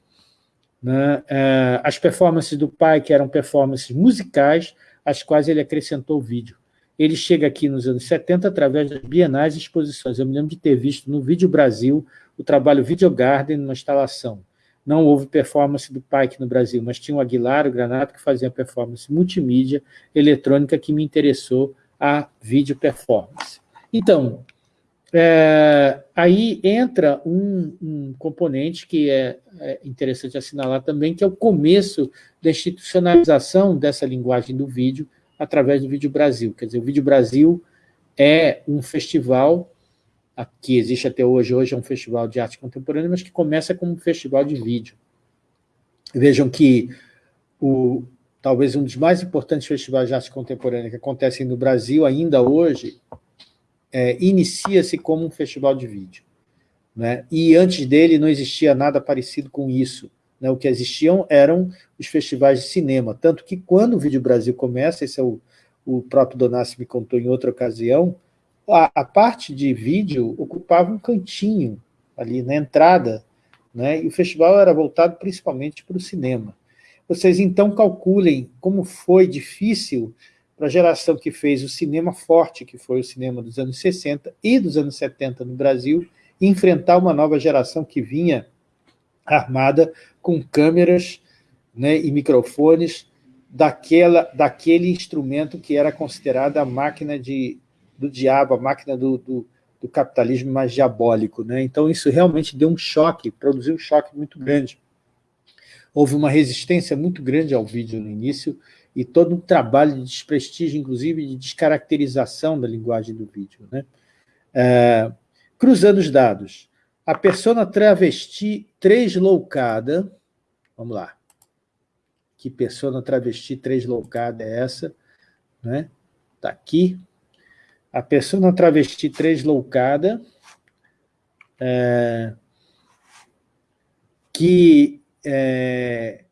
Né? É, as performances do Pike eram performances musicais, às quais ele acrescentou vídeo. Ele chega aqui nos anos 70 através das bienais e exposições. Eu me lembro de ter visto no Vídeo Brasil o trabalho Video Garden numa instalação. Não houve performance do Pike no Brasil, mas tinha o Aguilar, o Granato, que fazia performance multimídia, eletrônica, que me interessou a vídeo performance. Então, é, aí entra um, um componente que é, é, interessante assinalar também, que é o começo da institucionalização dessa linguagem do vídeo através do Vídeo Brasil. Quer dizer, o Vídeo Brasil é um festival que existe até hoje, hoje é um festival de arte contemporânea, mas que começa como um festival de vídeo. Vejam que o, talvez um dos mais importantes festivais de arte contemporânea que acontecem no Brasil ainda hoje, é, inicia-se como um festival de vídeo. Né? E antes dele não existia nada parecido com isso. Né? O que existiam eram os festivais de cinema, tanto que quando o Vídeo Brasil começa, esse é o, o próprio Donassi me contou em outra ocasião, a, a, parte de vídeo ocupava um cantinho ali na entrada, né? e o festival era voltado principalmente para o cinema. Vocês então calculem como foi difícil para a geração que fez o cinema forte, que foi o cinema dos anos 60 e dos anos 70 no Brasil, enfrentar uma nova geração que vinha armada com câmeras né, e microfones daquela, daquele instrumento que era considerado a máquina de, do diabo, a máquina do, do, do capitalismo mais diabólico. Né? Então, isso realmente deu um choque, produziu um choque muito grande. Houve uma resistência muito grande ao vídeo no início e todo um trabalho de desprestígio, inclusive de descaracterização da linguagem do vídeo. Né? É, cruzando os dados, a persona travesti tresloucada, vamos lá, que persona travesti tresloucada é essa? Né? Está aqui. A persona travesti tresloucada, é, que é,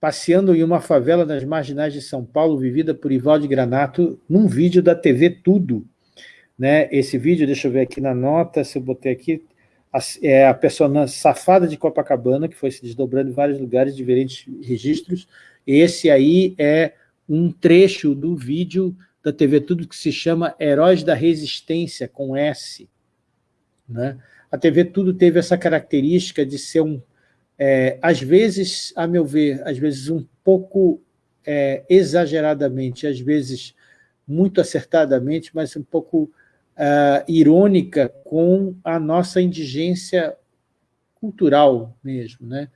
passeando em uma favela das marginais de São Paulo, vivida por Ivaldo Granato, num vídeo da TV Tudo. Né? Esse vídeo, deixa eu ver aqui na nota, se eu botei aqui, a, é a persona safada de Copacabana, que foi se desdobrando em vários lugares, diferentes registros. Esse aí é um trecho do vídeo da TV Tudo que se chama Heróis da Resistência, com S. Né? A TV Tudo teve essa característica de ser um, é, às vezes, a meu ver, às vezes um pouco é, exageradamente, às vezes muito acertadamente, mas um pouco uh, irônica com a nossa indigência cultural mesmo. Né?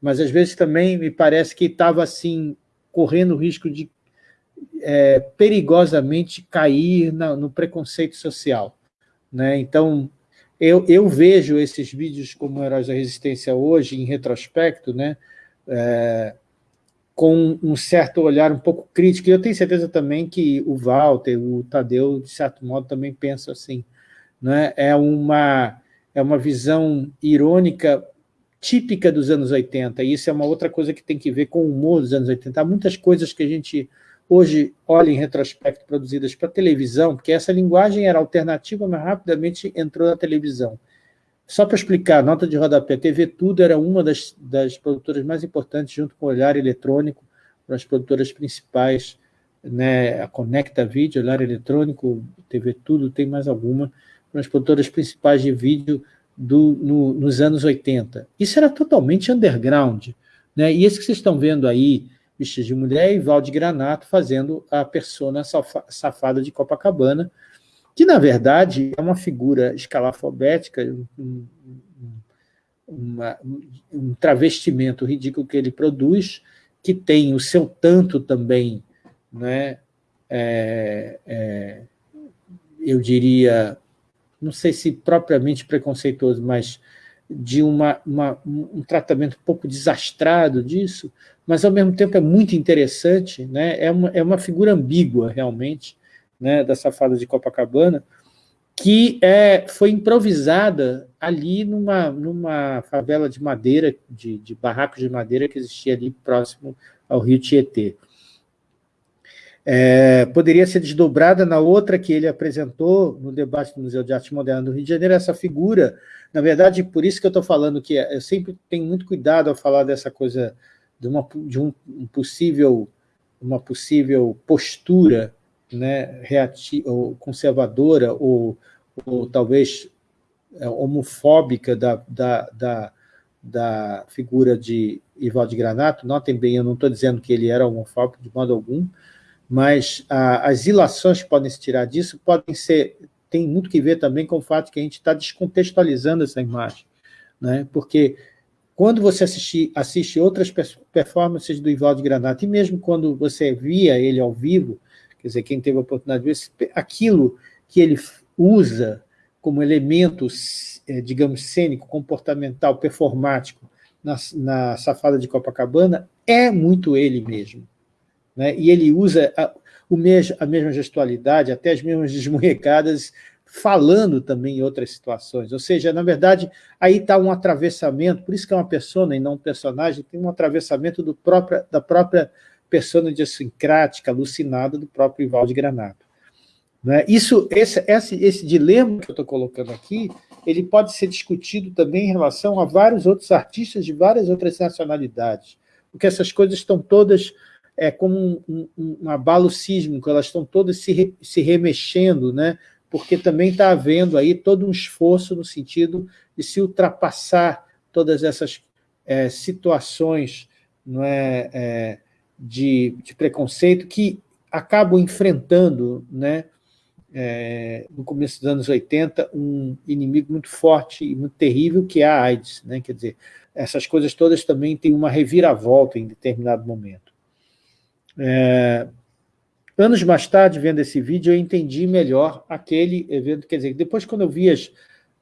Mas às vezes também me parece que estava assim, correndo o risco de é, perigosamente cair na, no preconceito social. Né? Então, eu, eu, vejo esses vídeos como Heróis da Resistência hoje, em retrospecto, né? É, com um certo olhar um pouco crítico, e eu tenho certeza também que o Walter, o Tadeu, de certo modo, também pensam assim. Né? É, uma, é uma visão irônica típica dos anos 80, e isso é uma outra coisa que tem que ver com o humor dos anos 80. Há muitas coisas que a gente hoje olha em retrospecto produzidas para televisão, porque essa linguagem era alternativa, mas rapidamente entrou na televisão. Só para explicar, nota de rodapé, TV Tudo era uma das, das produtoras mais importantes, junto com o Olhar Eletrônico, as produtoras principais, né, a Conecta Vídeo, Olhar Eletrônico, TV Tudo, tem mais alguma, as produtoras principais de vídeo do, no, nos anos 80. Isso era totalmente underground. Né? E esse que vocês estão vendo aí, vestido de mulher, e Valde Granato fazendo a persona safada de Copacabana, que, na verdade, é uma figura escalafobética, um, uma, um travestimento ridículo que ele produz, que tem o seu tanto também, né, é, é, eu diria, não sei se propriamente preconceituoso, mas de uma, uma, um tratamento um pouco desastrado disso, mas ao mesmo tempo é muito interessante, né? é, uma, é uma figura ambígua realmente, né, da Safada de Copacabana, que é, foi improvisada ali numa, numa favela de madeira, de, de barracos de madeira que existia ali próximo ao rio Tietê. É, poderia ser desdobrada na outra que ele apresentou no debate do Museu de Arte Moderna do Rio de Janeiro, essa figura, na verdade, por isso que eu estou falando que eu sempre tenho muito cuidado ao falar dessa coisa de uma, de um possível, uma possível postura né, reativa, ou conservadora, ou, ou talvez é, homofóbica da, da, da, da figura de Ivaldo Granato. Notem bem, eu não estou dizendo que ele era homofóbico de modo algum, mas a, as ilações que podem se tirar disso podem ser, tem muito que ver também com o fato que a gente está descontextualizando essa imagem, né? porque quando você assiste, assiste outras performances do Ivaldo Granato, e mesmo quando você via ele ao vivo, Quer dizer, quem teve a oportunidade de ver, aquilo que ele usa como elemento, é, digamos, cênico, comportamental, performático, na, na Safada de Copacabana, é muito ele mesmo. Né? E ele usa a, o mesmo, a mesma gestualidade, até as mesmas *laughs* desmunhecadas, falando também em outras situações. Ou seja, na verdade, aí está um atravessamento, por isso que é uma persona e não um personagem, tem um atravessamento do próprio, da própria persona idiosincrática, alucinada do próprio Ivaldo Granato. Né? Isso, esse, esse, esse dilema que eu estou colocando aqui, ele pode ser discutido também em relação a vários outros artistas de várias outras nacionalidades, porque essas coisas estão todas é, como um, um, um abalo sísmico, elas estão todas se, re, se remexendo, né? porque também está havendo aí todo um esforço no sentido de se ultrapassar todas essas é, situações não é, é de, de preconceito que acabam enfrentando, né, é, no começo dos anos 80, um inimigo muito forte e muito terrível, que é a AIDS. Né? Quer dizer, essas coisas todas também têm uma reviravolta em determinado momento. É, anos mais tarde, vendo esse vídeo, eu entendi melhor aquele evento. Quer dizer, depois, quando eu vi as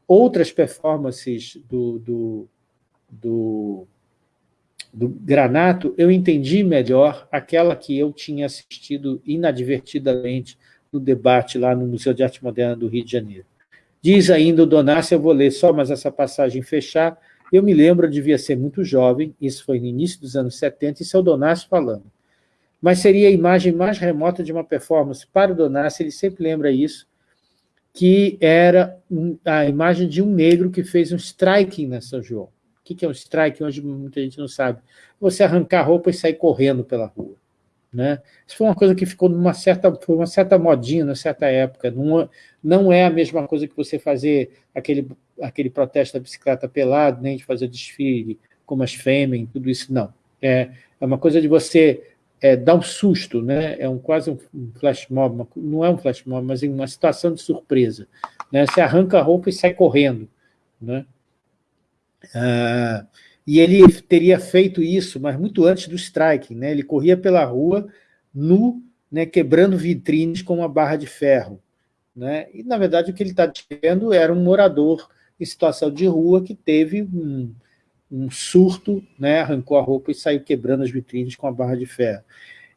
outras performances do, do, do do Granato, eu entendi melhor aquela que eu tinha assistido inadvertidamente no debate lá no Museu de Arte Moderna do Rio de Janeiro. Diz ainda o Donassi, eu vou ler só mais essa passagem fechar, eu me lembro, eu devia ser muito jovem, isso foi no início dos anos 70, isso é o Donassi falando. Mas seria a imagem mais remota de uma performance. Para o Donassi, ele sempre lembra isso, que era a imagem de um negro que fez um striking na São João o que é um strike? Hoje muita gente não sabe. Você arrancar a roupa e sair correndo pela rua. Né? Isso foi uma coisa que ficou numa certa, foi uma certa modinha, numa certa época. Não, não é a mesma coisa que você fazer aquele aquele protesto da bicicleta pelado, nem de fazer desfile como as Fêmen, tudo isso, não. É, é uma coisa de você é, dar um susto, né? é um, quase um flash mob, uma, não é um flash mob, mas uma situação de surpresa. Né? Você arranca a roupa e sai correndo. Né? Ah, e ele teria feito isso, mas muito antes do striking. Né? Ele corria pela rua nu, né, quebrando vitrines com uma barra de ferro. Né? E, na verdade, o que ele está dizendo era um morador em situação de rua que teve um, um surto, né, arrancou a roupa e saiu quebrando as vitrines com a barra de ferro.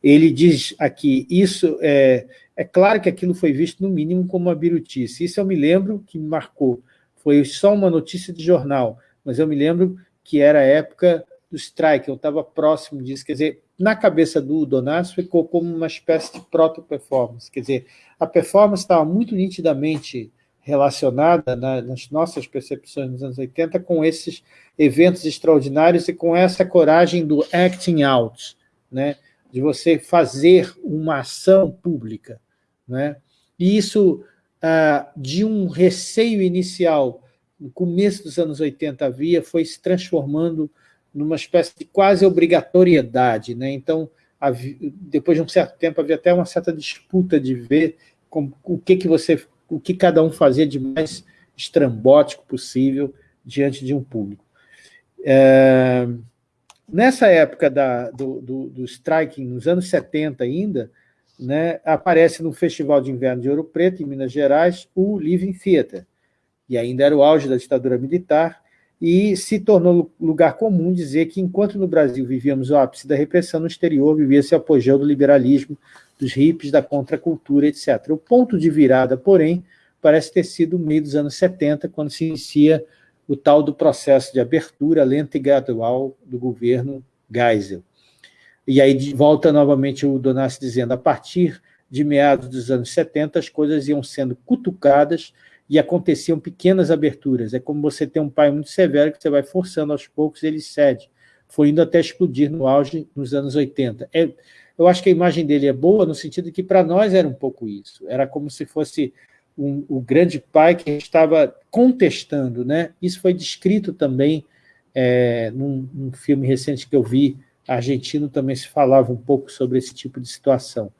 Ele diz aqui, isso é, é claro que aquilo foi visto no mínimo como uma birutice. Isso eu me lembro que me marcou. Foi só uma notícia de jornal, mas eu me lembro que era a época do strike, eu estava próximo disso, quer dizer, na cabeça do Donato ficou como uma espécie de proto-performance, quer dizer, a performance estava muito nitidamente relacionada na, nas nossas percepções nos anos 80 com esses eventos extraordinários e com essa coragem do acting out, né? de você fazer uma ação pública. Né? E isso, ah, de um receio inicial, no começo dos anos 80 havia, foi se transformando numa espécie de quase obrigatoriedade. Né? Então, havia, depois de um certo tempo, havia até uma certa disputa de ver com, o que, que você, o que cada um fazia de mais estrambótico possível diante de um público. É, nessa época da, do, do, do striking, nos anos 70 ainda, né, aparece no Festival de Inverno de Ouro Preto, em Minas Gerais, o Living Theater, e ainda era o auge da ditadura militar, e se tornou lugar comum dizer que, enquanto no Brasil vivíamos o ápice da repressão, no exterior vivia-se o apogeu do liberalismo, dos hippies, da contracultura, etc. O ponto de virada, porém, parece ter sido no meio dos anos 70, quando se inicia o tal do processo de abertura lenta e gradual do governo Geisel. E aí volta novamente o Donassi dizendo, a partir de meados dos anos 70, as coisas iam sendo cutucadas e aconteciam pequenas aberturas. É como você ter um pai muito severo que você vai forçando aos poucos ele cede. Foi indo até explodir no auge nos anos 80. É, eu acho que a imagem dele é boa no sentido de que para nós era um pouco isso. Era como se fosse um, o grande pai que estava contestando. Né? Isso foi descrito também é, num, num filme recente que eu vi, argentino, também se falava um pouco sobre esse tipo de situação.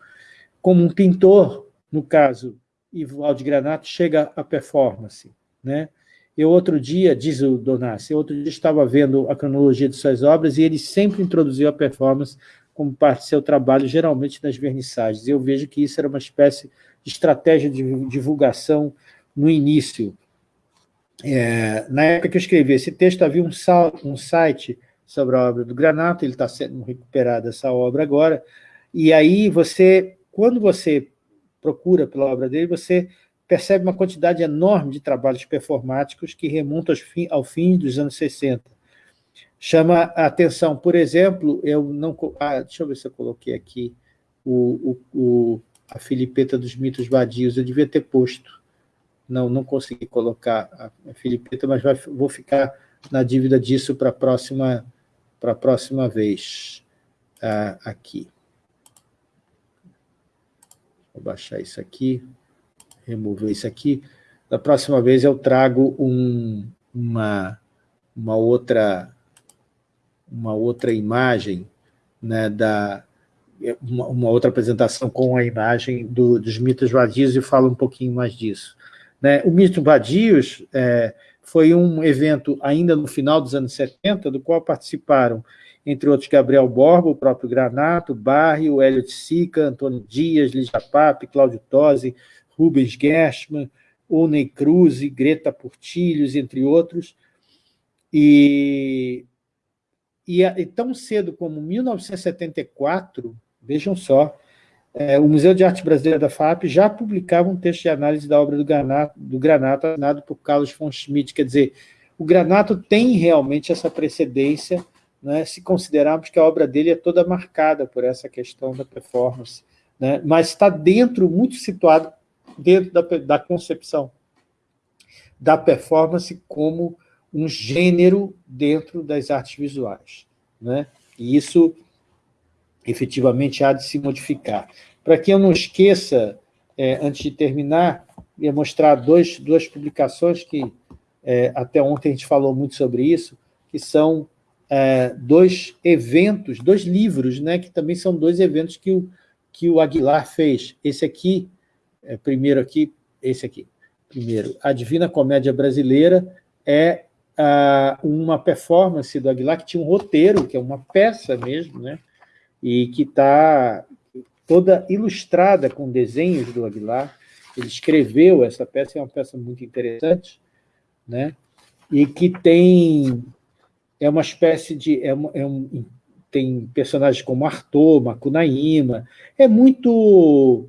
Como um pintor, no caso Ivaldo Granato chega à performance. Né? Eu outro dia, diz o Donassi, outro dia estava vendo a cronologia de suas obras e ele sempre introduziu a performance como parte do seu trabalho, geralmente nas vernissagens. Eu vejo que isso era uma espécie de estratégia de divulgação no início. É, na época que eu escrevi esse texto, havia um, um site sobre a obra do Granato, ele está sendo recuperado essa obra agora, e aí você, quando você procura pela obra dele, você percebe uma quantidade enorme de trabalhos performáticos que remontam fim, ao fim dos anos 60. Chama a atenção, por exemplo, eu não... Ah, deixa eu ver se eu coloquei aqui o, o, o, a filipeta dos mitos vadios, eu devia ter posto. Não, não consegui colocar a, filipeta, mas vai, vou ficar na dívida disso para a próxima, próxima vez ah, aqui. Vou baixar isso aqui, remover isso aqui. Da próxima vez eu trago um, uma, uma, outra, uma outra imagem, né, da, uma, uma, outra apresentação com a imagem do, dos mitos vadios e falo um pouquinho mais disso. Né, o Mito Vadios é, foi um evento ainda no final dos anos 70, do qual participaram entre outros Gabriel Borba, o próprio Granato, Barri, o Hélio de Sica, Antônio Dias, Lígia Pape, Cláudio Tosi, Rubens Gershman, Oney Cruz, Greta Portilhos, entre outros. E, e, e, tão cedo como 1974, vejam só, é, o Museu de Arte Brasileira da FAP já publicava um texto de análise da obra do Granato, do Granato assinado por Carlos von Schmidt, quer dizer, o Granato tem realmente essa precedência né, se considerarmos que a obra dele é toda marcada por essa questão da performance, né, mas está dentro, muito situado dentro da, da concepção da performance como um gênero dentro das artes visuais. Né? E isso, efetivamente, há de se modificar. Para que eu não esqueça, é, antes de terminar, ia mostrar dois, duas publicações que é, até ontem a gente falou muito sobre isso, que são é, dois eventos, dois livros, né, que também são dois eventos que o, que o Aguilar fez. Esse aqui, é, primeiro aqui, esse aqui, primeiro, A Divina Comédia Brasileira é a, uma performance do Aguilar que tinha um roteiro, que é uma peça mesmo, né, e que está toda ilustrada com desenhos do Aguilar. Ele escreveu essa peça, é uma peça muito interessante, né, e que tem é uma espécie de... É, é um, tem personagens como Arthur, Macunaíma, é muito...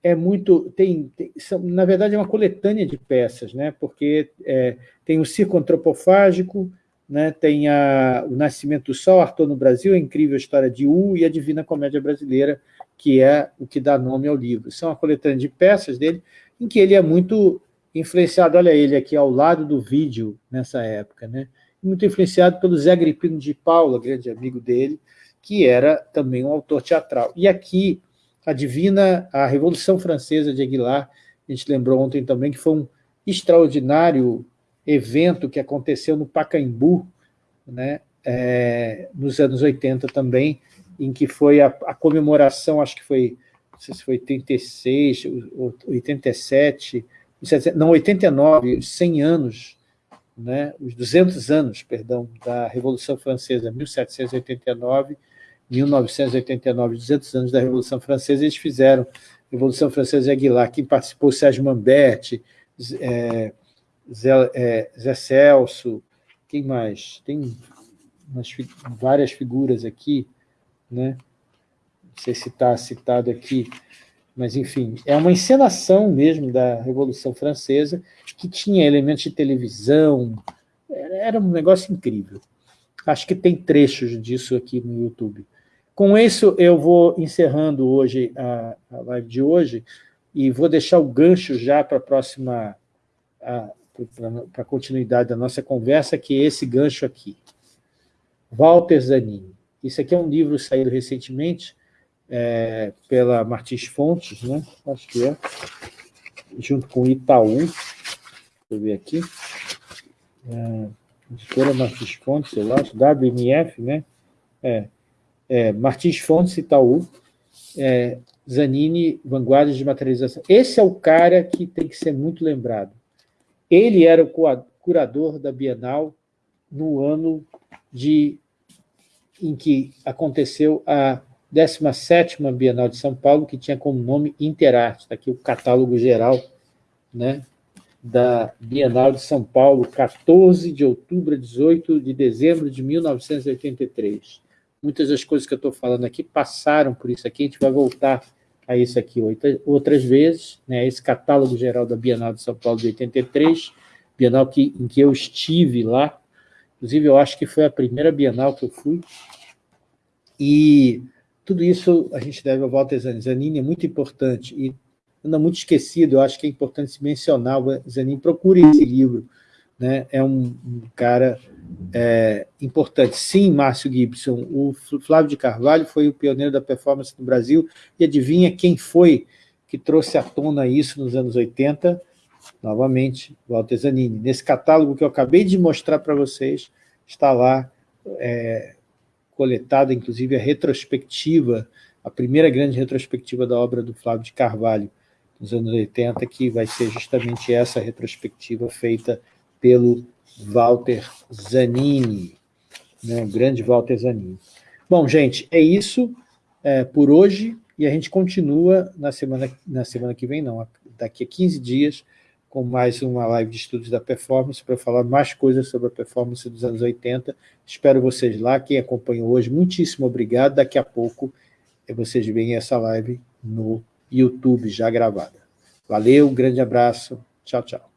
É muito tem, tem são, na verdade, é uma coletânea de peças, né? porque é, tem o circo antropofágico, né? tem a, o Nascimento do Sol, Arthur no Brasil, a incrível história de U e a Divina Comédia Brasileira, que é o que dá nome ao livro. São uma coletânea de peças dele, em que ele é muito influenciado, olha ele aqui ao lado do vídeo nessa época, né? Muito influenciado pelo Zé Gripino de Paula, grande amigo dele, que era também um autor teatral. E aqui, a Divina, a Revolução Francesa de Aguilar, a gente lembrou ontem também que foi um extraordinário evento que aconteceu no Pacaembu, né, é, nos anos 80 também, em que foi a, a, comemoração, acho que foi, não sei se foi 86, 87, não, 89, 100 anos né, os 200 anos, perdão, da Revolução Francesa, 1789, 1989, 200 anos da Revolução Francesa, eles fizeram Revolução Francesa e Aguilar, quem participou, Sérgio Mamberti, é, Zé, é, Zé, Celso, quem mais? Tem umas, várias figuras aqui, né? não sei se está citado aqui, mas, enfim, é uma encenação mesmo da Revolução Francesa, que tinha elementos de televisão, era um negócio incrível. Acho que tem trechos disso aqui no YouTube. Com isso, eu vou encerrando hoje a, a live de hoje e vou deixar o gancho já para a próxima, para a continuidade da nossa conversa, que é esse gancho aqui. Walter Zanini. Isso aqui é um livro saído recentemente, é, pela Martins Fontes, né? acho que é, junto com Itaú, deixa eu ver aqui, é, editora Martins Fontes, eu acho, WMF, né? É, é, Martins Fontes, Itaú, é, Zanini, Vanguardas de Materialização. Esse é o cara que tem que ser muito lembrado. Ele era o curador da Bienal no ano de, em que aconteceu a 17ª Bienal de São Paulo, que tinha como nome Interarte, está aqui o catálogo geral né, da Bienal de São Paulo, 14 de outubro a 18 de dezembro de 1983. Muitas das coisas que eu estou falando aqui passaram por isso aqui, a gente vai voltar a isso aqui outras vezes, né, esse catálogo geral da Bienal de São Paulo de 83, Bienal que, em que eu estive lá, inclusive eu acho que foi a primeira Bienal que eu fui, e tudo isso a gente deve ao Walter Zanin. Zanin é muito importante e anda muito esquecido, eu acho que é importante se mencionar o Zanin. Procure esse livro, né? é um, um cara é, importante. Sim, Márcio Gibson, o Flávio de Carvalho foi o pioneiro da performance no Brasil, e adivinha quem foi que trouxe à tona isso nos anos 80? Novamente, Walter Zanini. Nesse catálogo que eu acabei de mostrar para vocês, está lá é, coletada, inclusive, a retrospectiva, a primeira grande retrospectiva da obra do Flávio de Carvalho, nos anos 80, que vai ser justamente essa retrospectiva feita pelo Walter Zanini, né, o grande Walter Zanini. Bom, gente, é isso é, por hoje, e a gente continua na semana, na semana que vem, não, daqui a 15 dias, com mais uma live de estudos da performance, para falar mais coisas sobre a performance dos anos 80. Espero vocês lá, quem acompanhou hoje, muitíssimo obrigado. Daqui a pouco vocês veem essa live no YouTube já gravada. Valeu, um grande abraço, tchau, tchau.